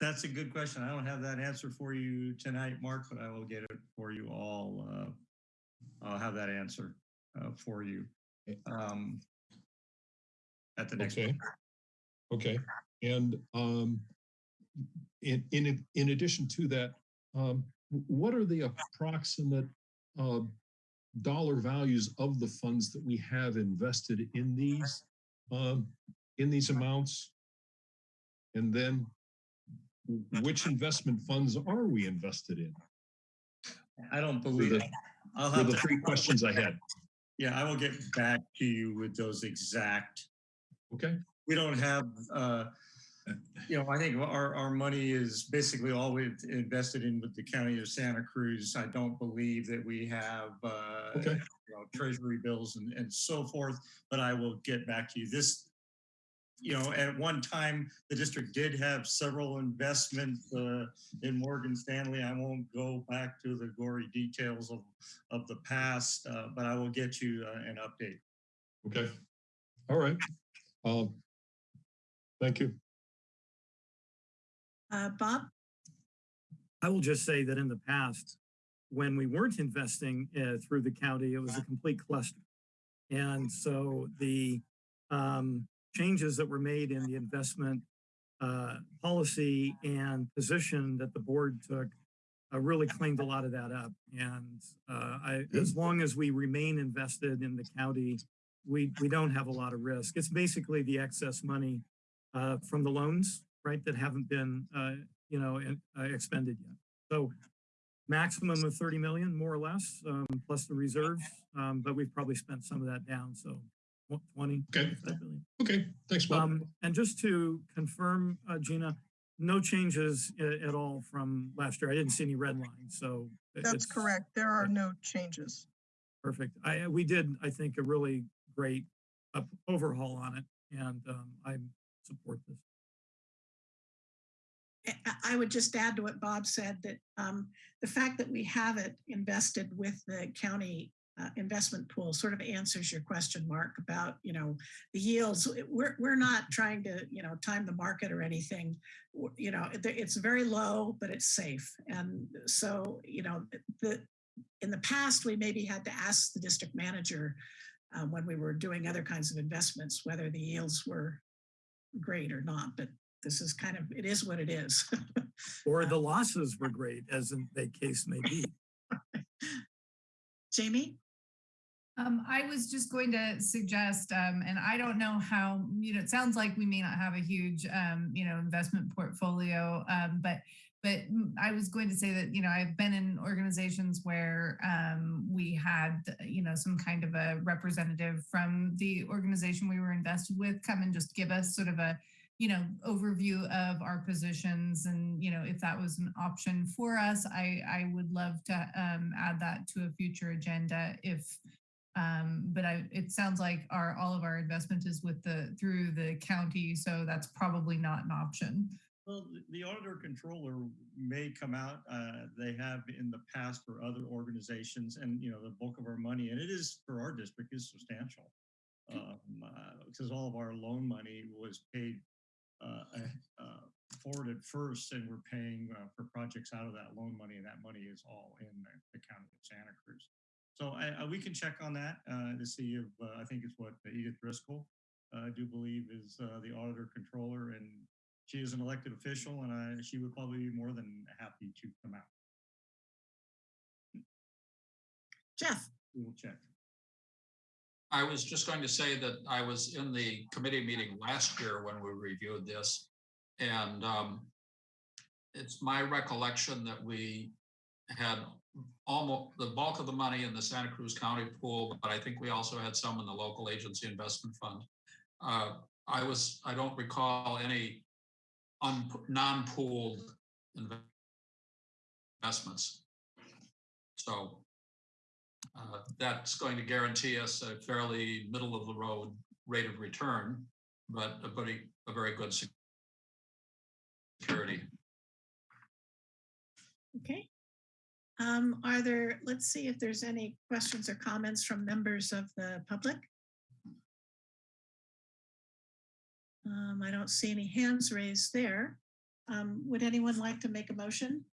That's a good question. I don't have that answer for you tonight, Mark, but I will get it for you all. Uh, I'll have that answer uh, for you. Um, at the next. Okay. Okay, and um, in, in, in addition to that, um, what are the approximate uh, dollar values of the funds that we have invested in these, um, in these amounts? And then which investment funds are we invested in? I don't believe the, it. I'll were have the to- three questions I had. Yeah, I will get back to you with those exact. Okay. We don't have, uh, you know, I think our, our money is basically all we've invested in with the county of Santa Cruz. I don't believe that we have, uh, Okay. you know, treasury bills and, and so forth, but I will get back to you. This, you know, at one time, the district did have several investments uh, in Morgan Stanley. I won't go back to the gory details of, of the past, uh, but I will get you uh, an update. Okay. All right. Um, Thank you. Uh, Bob? I will just say that in the past, when we weren't investing uh, through the county, it was a complete cluster. And so the um, changes that were made in the investment uh, policy and position that the board took uh, really cleaned a lot of that up. And uh, I, as long as we remain invested in the county, we, we don't have a lot of risk. It's basically the excess money uh, from the loans, right, that haven't been, uh, you know, in- uh, expended yet. So maximum of 30 million, more or less, um, plus the reserves. Um, but we've probably spent some of that down. So what, 20. Okay. Okay, thanks, Bob. Um, and just to confirm, uh, Gina, no changes at all from last year. I didn't see any red lines, so. That's correct. There are no changes. Perfect. I, we did, I think, a really great up- overhaul on it and, um, I support this. I- I would just add to what Bob said, that um, the fact that we have it invested with the county uh, investment pool sort of answers your question, Mark, about, you know, the yields. We're, we're not trying to, you know, time the market or anything. You know, it's very low, but it's safe. And so, you know, the, in the past, we maybe had to ask the district manager uh, when we were doing other kinds of investments, whether the yields were great or not, but this is kind of, it is what it is. [LAUGHS] Or the losses were great, as in the case may be. [LAUGHS] Jamie? Um, I was just going to suggest, um, and I don't know how, you know, it sounds like we may not have a huge, um, you know, investment portfolio, um, but but I was going to say that, you know, I've been in organizations where um, we had, you know, some kind of a representative from the organization we were invested with come and just give us sort of a, you know, overview of our positions and, you know, if that was an option for us, I, I would love to um, add that to a future agenda if, um, but I, it sounds like our, all of our investment is with the, through the county, so that's probably not an option. Well, the- auditor controller may come out, uh, they have in the past for other organizations and, you know, the bulk of our money, and it is for our district is substantial. Um, uh, because all of our loan money was paid, uh, uh, forwarded first and we're paying, uh, for projects out of that loan money and that money is all in the, the county of Santa Cruz. So I, I, we can check on that, uh, to see if, uh, I think it's what Edith Driscoll, uh, I do believe is, uh, the auditor controller and she is an elected official and I, she would probably be more than happy to come out. Jeff? We will check. I was just going to say that I was in the committee meeting last year when we reviewed this. And um, it's my recollection that we had almost the bulk of the money in the Santa Cruz County pool, but I think we also had some in the local agency investment fund. Uh, I was, I don't recall any non-pooled investments. So uh, that's going to guarantee us a fairly middle of the road rate of return, but a very, a very good security. Okay. Um, are there, let's see if there's any questions or comments from members of the public. Um, I don't see any hands raised there. Um, would anyone like to make a motion?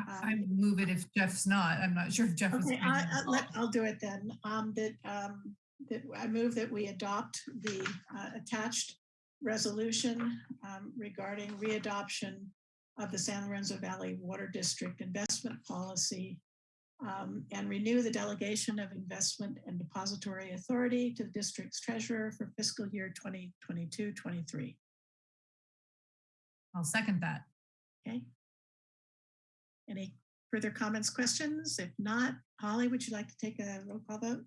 I Um, move it if Jeff's not. I'm not sure if Jeff. Okay, I, on I- let, I'll do it then. Um, that, um, that I move that we adopt the, uh, attached resolution, um, regarding readoption of the San Lorenzo Valley Water District Investment Policy, um, and renew the delegation of investment and depository authority to the district's treasurer for fiscal year 2022-23. I'll second that. Okay. Any further comments, questions? If not, Holly, would you like to take a roll call vote?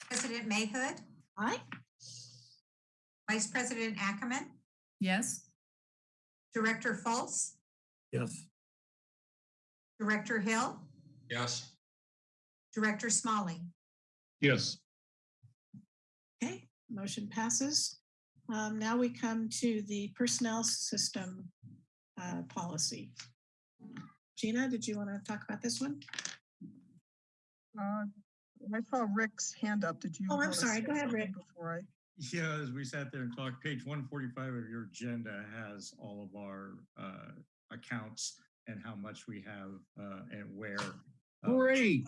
President Mayhood, Aye. Vice President Ackemann, Yes? Director Fultz, Yes. Director Hill, Yes. Director Smolley. Yes, Okay, motion passes. Um, Now we come to the personnel system uh, policy. Gina, did you want to talk about this one? Uh, I saw Rick's hand up. Did you? Oh, I'm wanna sorry. say Go ahead, something Rick. Before I, Yeah, as we sat there and talked, page one forty-five of your agenda has all of our uh, accounts and how much we have uh, and where. Uh, great.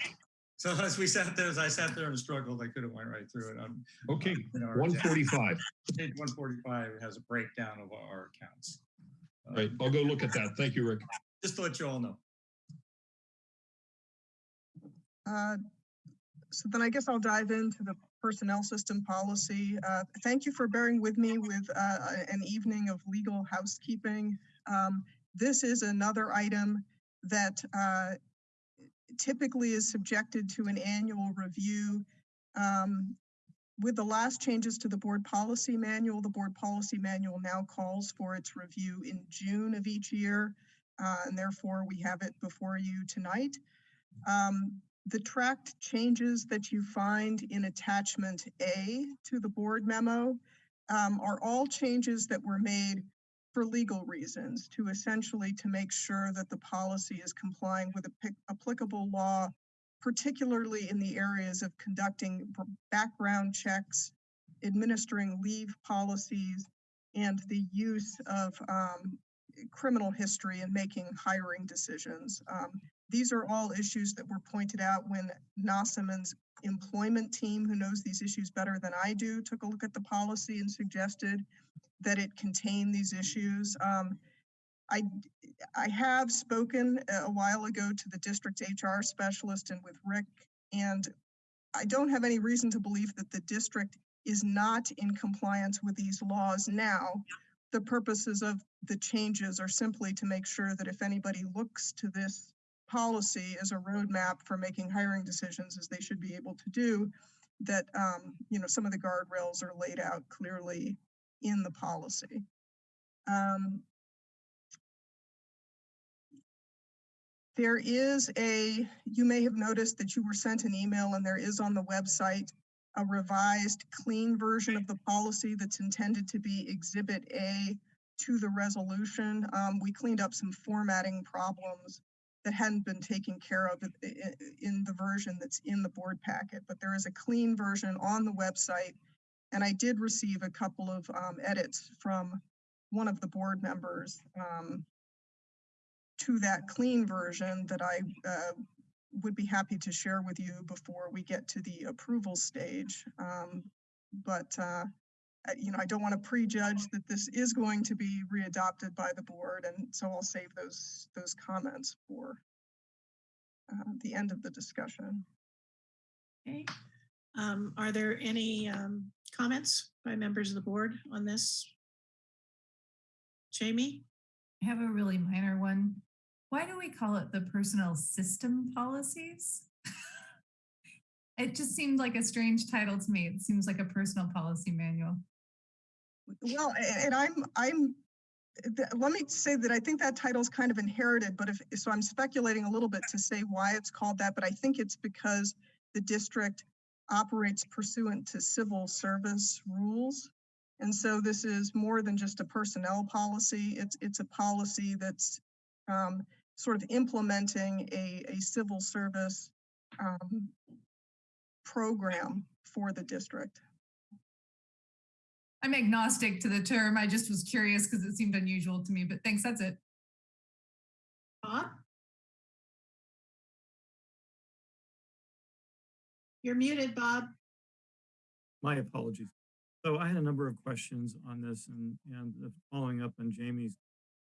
So as we sat there, as I sat there and struggled, I could have went right through it. on- Okay, in our one agenda. [LAUGHS] Page one forty-five has a breakdown of our accounts. All right, I'll go look at that. Thank you, Rick. Just to let you all know. uh, so then I guess I'll dive into the personnel system policy. Uh, Thank you for bearing with me with uh, an evening of legal housekeeping. Um, This is another item that uh, typically is subjected to an annual review. Um, With the last changes to the board policy manual, the board policy manual now calls for its review in June of each year. uh, And therefore, we have it before you tonight. Um, the tracked changes that you find in attachment A to the board memo um, are all changes that were made for legal reasons to essentially to make sure that the policy is complying with applic- applicable law, particularly in the areas of conducting background checks, administering leave policies, and the use of um, criminal history in making hiring decisions. Um, these are all issues that were pointed out when Nossaman's employment team, who knows these issues better than I do, took a look at the policy and suggested that it contain these issues. Um, I, I have spoken a a while ago to the district HR specialist and with Rick, and I don't have any reason to believe that the district is not in compliance with these laws now. The purposes of the changes are simply to make sure that if anybody looks to this policy as a roadmap for making hiring decisions, as they should be able to do, that, um, you know, some of the guardrails are laid out clearly in the policy. Um, There is a, you may have noticed that you were sent an email and there is on the website a revised clean version of the policy that's intended to be Exhibit A to the resolution. Um, we cleaned up some formatting problems that hadn't been taken care of in the version that's in the board packet, but there is a clean version on the website. And I did receive a couple of um, edits from one of the board members um, to that clean version that I uh, would be happy to share with you before we get to the approval stage. Um, But, uh, you know, I don't want to prejudge that this is going to be readopted by the board, and so I'll save those, those comments for uh, the end of the discussion. Okay. Um, Are there any um, comments by members of the board on this? Jamie? I have a really minor one. Why do we call it the personnel system policies? [LAUGHS] It just seemed like a strange title to me. It seems like a personal policy manual. Well, and I'm, I'm, let me say that I think that title's kind of inherited, but if, so I'm speculating a little bit to say why it's called that, but I think it's because the district operates pursuant to civil service rules. And so this is more than just a personnel policy. It's, it's a policy that's um, sort of implementing a, a civil service um, program for the district. I'm agnostic to the term. I just was curious because it seemed unusual to me, but thanks, that's it. Bob? You're muted, Bob. My apologies. So I had a number of questions on this and, and following up on Jamie's.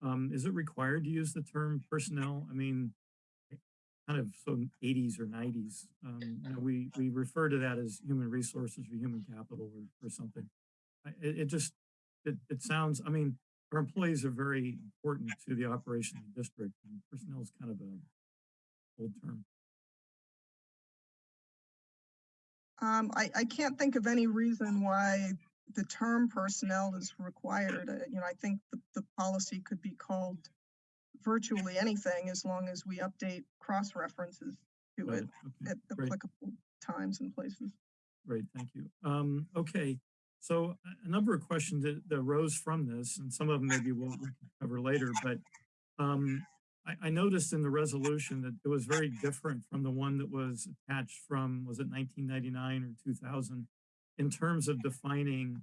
Um, is it required to use the term personnel? I mean, eh, kind of so 80s or 90s. Um, you know, we, we refer to that as human resources or human capital or, or something. It, it just, it, it sounds, I mean, our employees are very important to the operation of the district and personnel is kind of a old term. Um, I, I can't think of any reason why the term personnel is required. Uh, You know, I think the, the policy could be called virtually anything as long as we update cross references to it it. Okay, at great. applicable times and places. Great, thank you. Um, okay, so a- number of questions that, that arose from this, and some of them maybe we'll cover later, but um, I, I noticed in the resolution that it was very different from the one that was attached from, was it 1999 or 2000, in terms of defining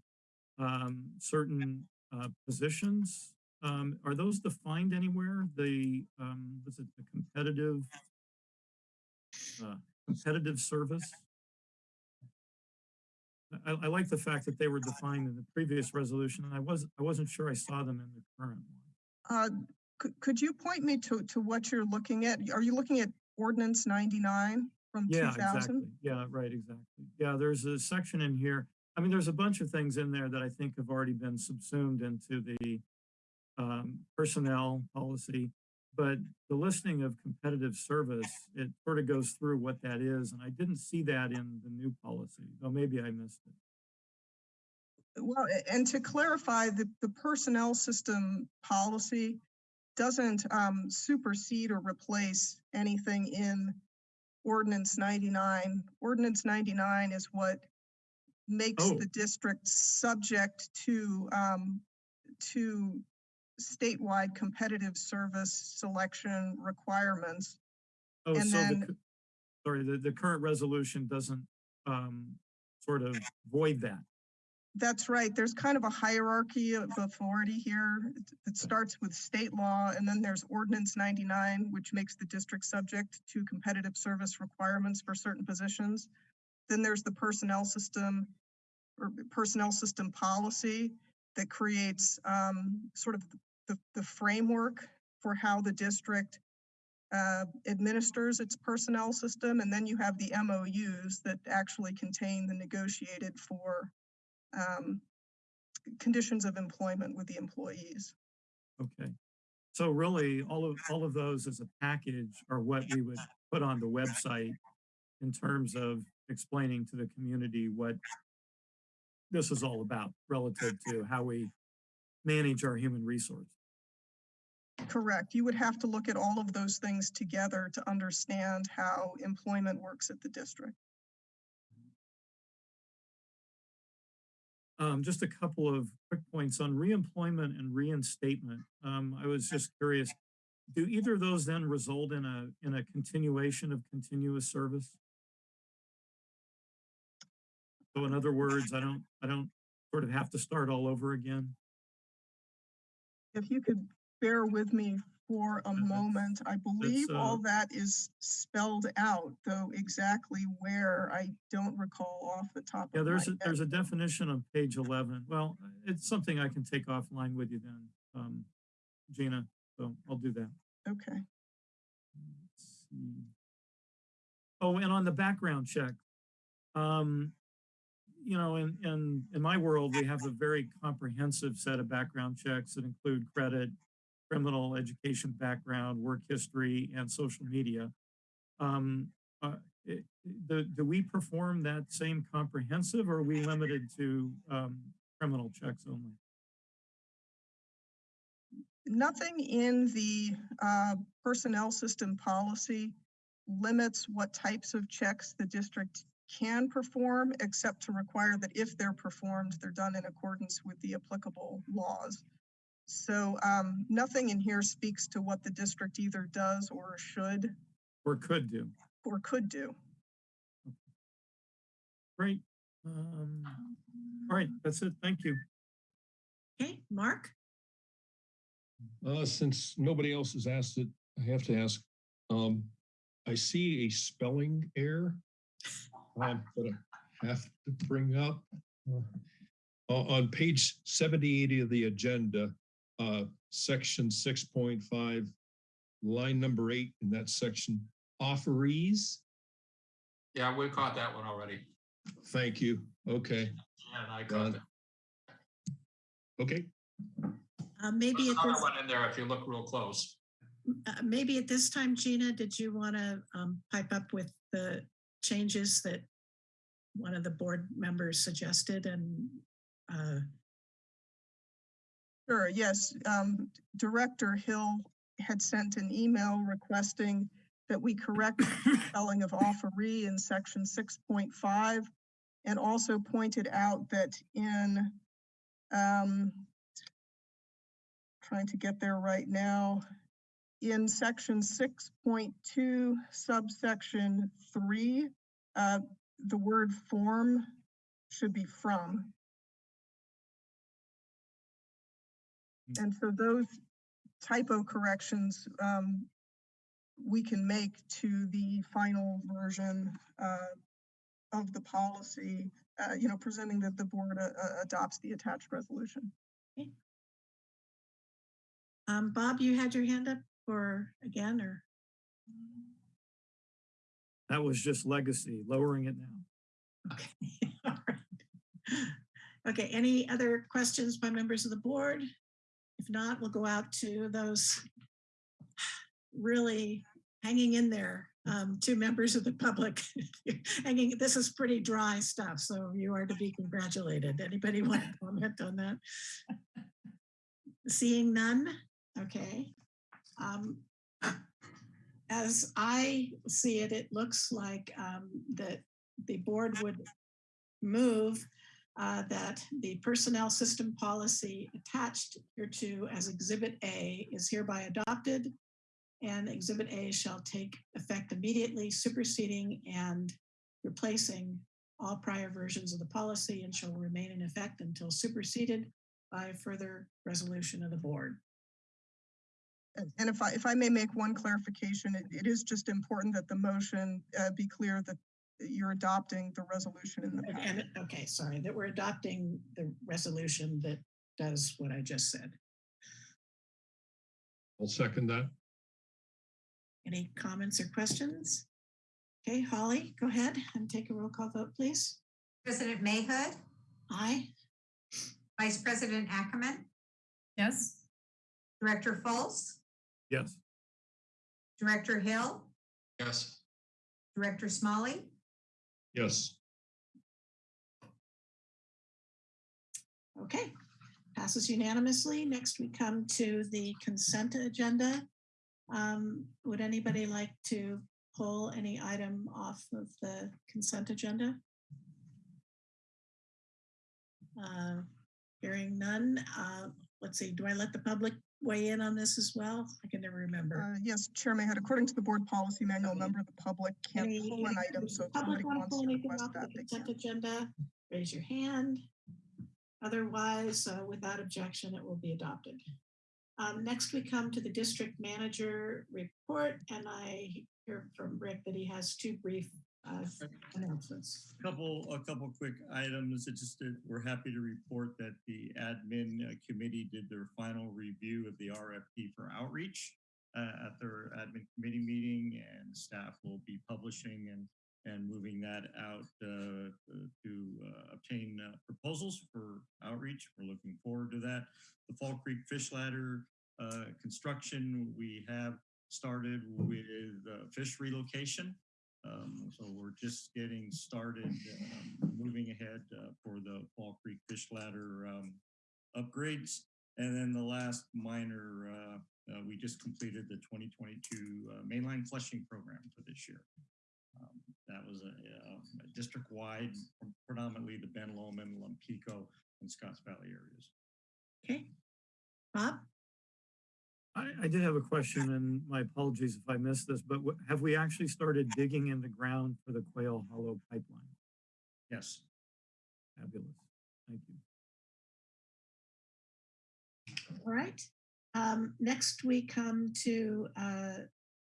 um, certain uh, positions. Um, are those defined anywhere? The, um, was it the competitive, uh, competitive service? I, I like the fact that they were defined in the previous resolution, and I wasn't, I wasn't sure I saw them in the current one. Uh, could, could you point me to, to what you're looking at? Are you looking at ordinance ninety-nine from 2000? Yeah, exactly. Yeah, right, exactly. Yeah, there's a section in here. I mean, there's a bunch of things in there that I think have already been subsumed into the um, personnel policy. But the listing of competitive service, it sort of goes through what that is, and I didn't see that in the new policy, though maybe I missed it. Well, and to clarify, the, the personnel system policy doesn't um, supersede or replace anything in ordinance ninety-nine. Ordinance ninety-nine is what makes Oh. the district subject to, um, to statewide competitive service selection requirements. Oh, And so then- cu- sorry, the, the current resolution doesn't um, sort of void that. That's right. There's kind of a hierarchy of authority here. It- It starts with state law and then there's ordinance ninety-nine, which makes the district subject to competitive service requirements for certain positions. Then there's the personnel system or personnel system policy that creates um, sort of the, the framework for how the district uh, administers its personnel system. And then you have the MOUs that actually contain the negotiated for um, conditions of employment with the employees. Okay. So really, all of, all of those as a package are what we would put on the website in terms of explaining to the community what this is all about relative to how we manage our human resource. Correct. You would have to look at all of those things together to understand how employment works at the district. Um, just a couple of quick points on reemployment and reinstatement. Um, I was just curious, do either of those then result in a, in a continuation of continuous service? So in other words, I don't, I don't sort of have to start all over again? If you could bear with me for a moment, I believe uh, all that is spelled out, though exactly where I don't recall off the top Yeah, of my there's a, head. there's a definition on page 11. Well, it's something I can take offline with you then, um, Gina, so I'll do that. Okay. Let's see. Oh, and on the background check, um, you know, in, in, in my world, we have a very comprehensive set of background checks that include credit, criminal education background, work history, and social media. Um, uh, do, do we perform that same comprehensive or are we limited to, um, criminal checks only? Nothing in the uh, personnel system policy limits what types of checks the district can perform, except to require that if they're performed, they're done in accordance with the applicable laws. So um, nothing in here speaks to what the district either does or should Or could do? or could do. Great. Um, all right, that's it. Thank you. Okay, Mark? Uh, since nobody else has asked it, I have to ask. Um, I see a spelling error I'm gonna have to bring up. uh, On, on page seventy-eight of the agenda, uh, section six point five, line number eight in that section, offerees. Yeah, we caught that one already. Thank you. Okay, And I caught Done. it. okay. Uh, Maybe There's at another one in there if you look real close. uh, maybe at this time, Gina, did you want to pipe up with the changes that one of the board members suggested and uh, Sure, yes. Um, Director Hill had sent an email requesting that we correct the [LAUGHS] spelling of offeree in section six point five. And also pointed out that in, um, trying to get there right now, in section six point two subsection three, uh, the word form should be from. And so those typo corrections, um, we can make to the final version, uh, of the policy, uh, you know, presenting that the board, uh, uh, adopts the attached resolution. um, Bob, you had your hand up or again, or? That was just legacy, lowering it now. Okay, [LAUGHS] all right. Okay, any other questions by members of the board? If not, we'll go out to those really hanging in there, um, two members of the public. [LAUGHS] Hanging, this is pretty dry stuff, so you are to be congratulated. Anybody want to [LAUGHS] comment on that? Seeing none, okay. Um, As I see it, it looks like um, that the board would move uh, that the personnel system policy attached hereto as Exhibit A is hereby adopted. And Exhibit A shall take effect immediately, superseding and replacing all prior versions of the policy and shall remain in effect until superseded by further resolution of the board. And if I, if I may make one clarification, it, it is just important that the motion, uh, be clear that you're adopting the resolution in the And, packet. and- okay, sorry, that we're adopting the resolution that does what I just said. I'll second that. Any comments or questions? Okay, Holly, go ahead and take a roll call vote, please. President Mayhood, Aye. Vice President Ackemann, Yes? Director Fultz, Yes. Director Hill, Yes. Director Smolley, Yes, Okay, passes unanimously. Next, we come to the consent agenda. Um, Would anybody like to pull any item off of the consent agenda? Uh, Hearing none, uh, let's see, do I let the public weigh in on this as well? I can never remember. Uh, yes, Chair Mayhood, according to the board policy manual, a Okay. member of the public can't Any- pull an any item, members so of if the Public somebody to wants pull to anything request off the that, they consent can. agenda? Raise your hand. Otherwise, uh, without objection, it will be adopted. Um, Next, we come to the district manager report, and I hear from Rick that he has two brief uh. Couple, a couple quick items. Just that we're happy to report that the admin uh, committee did their final review of the RFP for outreach uh, at their admin committee meeting and staff will be publishing and and moving that out uh, to uh, obtain uh, proposals for outreach. We're looking forward to that. The Fall Creek Fish Ladder uh, construction, we have started with uh, fish relocation. Um, so we're just getting started, um, moving ahead uh, for the Fall Creek Fish Ladder um, upgrades. And then the last minor, uh, uh, we just completed the 2022 uh, mainline flushing program for this year. Um, that was a, uh, a district-wide, predominantly the Ben Lomond, Lompico, and Scotts Valley areas. Okay. Bob? I, I did have a question and my apologies if I missed this, but have we actually started digging in the ground for the Quail Hollow pipeline? Yes. Fabulous. Thank you. All right. Um, Next, we come to uh,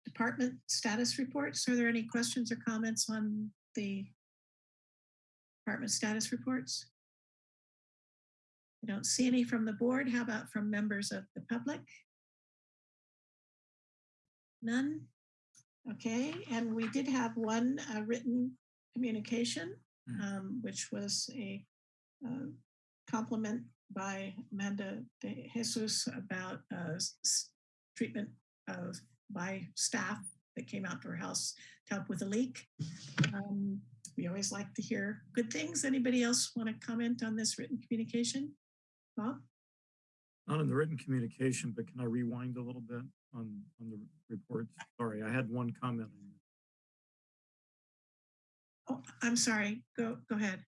department status reports. Are there any questions or comments on the department status reports? I don't see any from the board. How about from members of the public? None? Okay, and we did have one uh, written communication, um, which was a uh, compliment by Amanda de Jesus about uh, treatment of by staff that came out to her house to help with a leak. Um, We always like to hear good things. Anybody else want to comment on this written communication? Bob? Not in the written communication, but can I rewind a little bit on, on the reports? Sorry, I had one comment. on Oh, I'm sorry. Go, go ahead.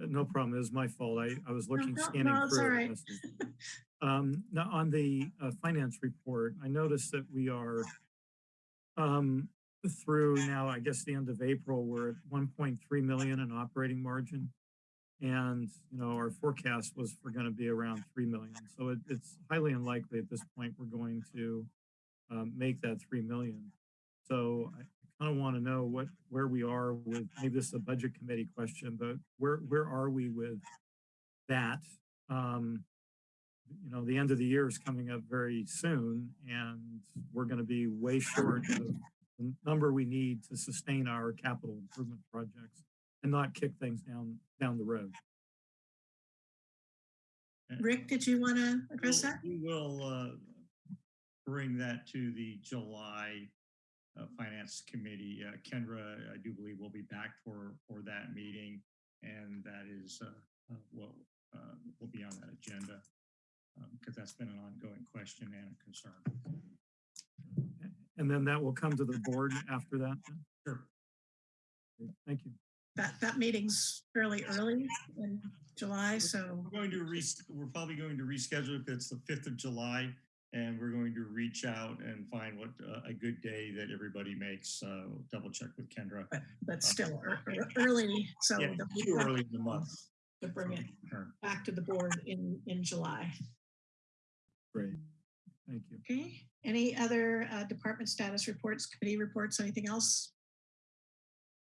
Uh, No problem. It was my fault. I, I was looking, no, scanning no, through. right. [LAUGHS] Um, now on the uh, finance report, I noticed that we are um, through now, I guess, the end of April, we're at 1.3 million in operating margin. And, you know, our forecast was for going to be around 3 million. So it, it's highly unlikely at this point we're going to um, make that 3 million. So I kind of want to know what, where we are with, maybe this is a budget committee question, but where, where are we with that? Um, you know, the end of the year is coming up very soon and we're going to be way short of the number we need to sustain our capital improvement projects and not kick things down, down the road. Rick, did you want to address We'll- that? We will uh, bring that to the July uh, Finance Committee. Uh, Kendra, I do believe will be back for, for that meeting. And that is uh, uh, what uh, will be on that agenda. Because that's been an ongoing question and a concern. And then that will come to the board after that. Sure. Thank you. That, that meeting's fairly early in July, so, We're going to re, we're probably going to reschedule it. It's the fifth of July. And we're going to reach out and find what uh, a good day that everybody makes. Uh, Double check with Kendra. but still ear- ear- early, so. Yeah, too early in the month. To bring it Sure. back to the board in, in July. Great. Thank you. Okay, any other uh, department status reports, committee reports, anything else?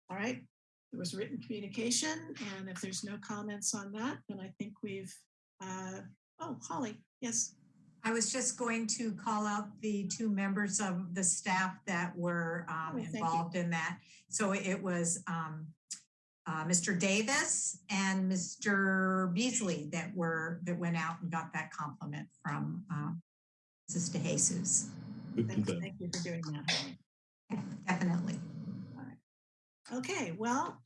All right, there was written communication, and if there's no comments on that, then I think we've, uh, oh, Holly, yes. I was just going to call out the two members of the staff that were um, Oh, thank you. involved in that. So it was um, uh, Mr. Davis and Mr. Beasley that were, that went out and got that compliment from um, Mrs. DeJesus. Thank you, thank you for doing that. Definitely. Okay, well,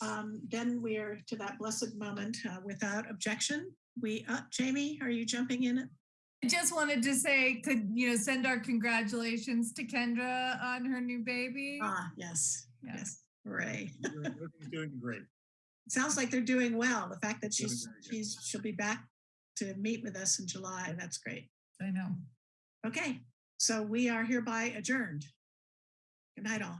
um, then we are to that blessed moment uh, without objection. We, uh, Jamie, are you jumping in? I just wanted to say, could, you know, send our congratulations to Kendra on her new baby. Ah, yes, yes, hooray. Everything's Doing great. [LAUGHS] Sounds like they're doing well. The fact that she's, she's, she'll be back to meet with us in July, that's great. I know. Okay, so we are hereby adjourned. Good night all.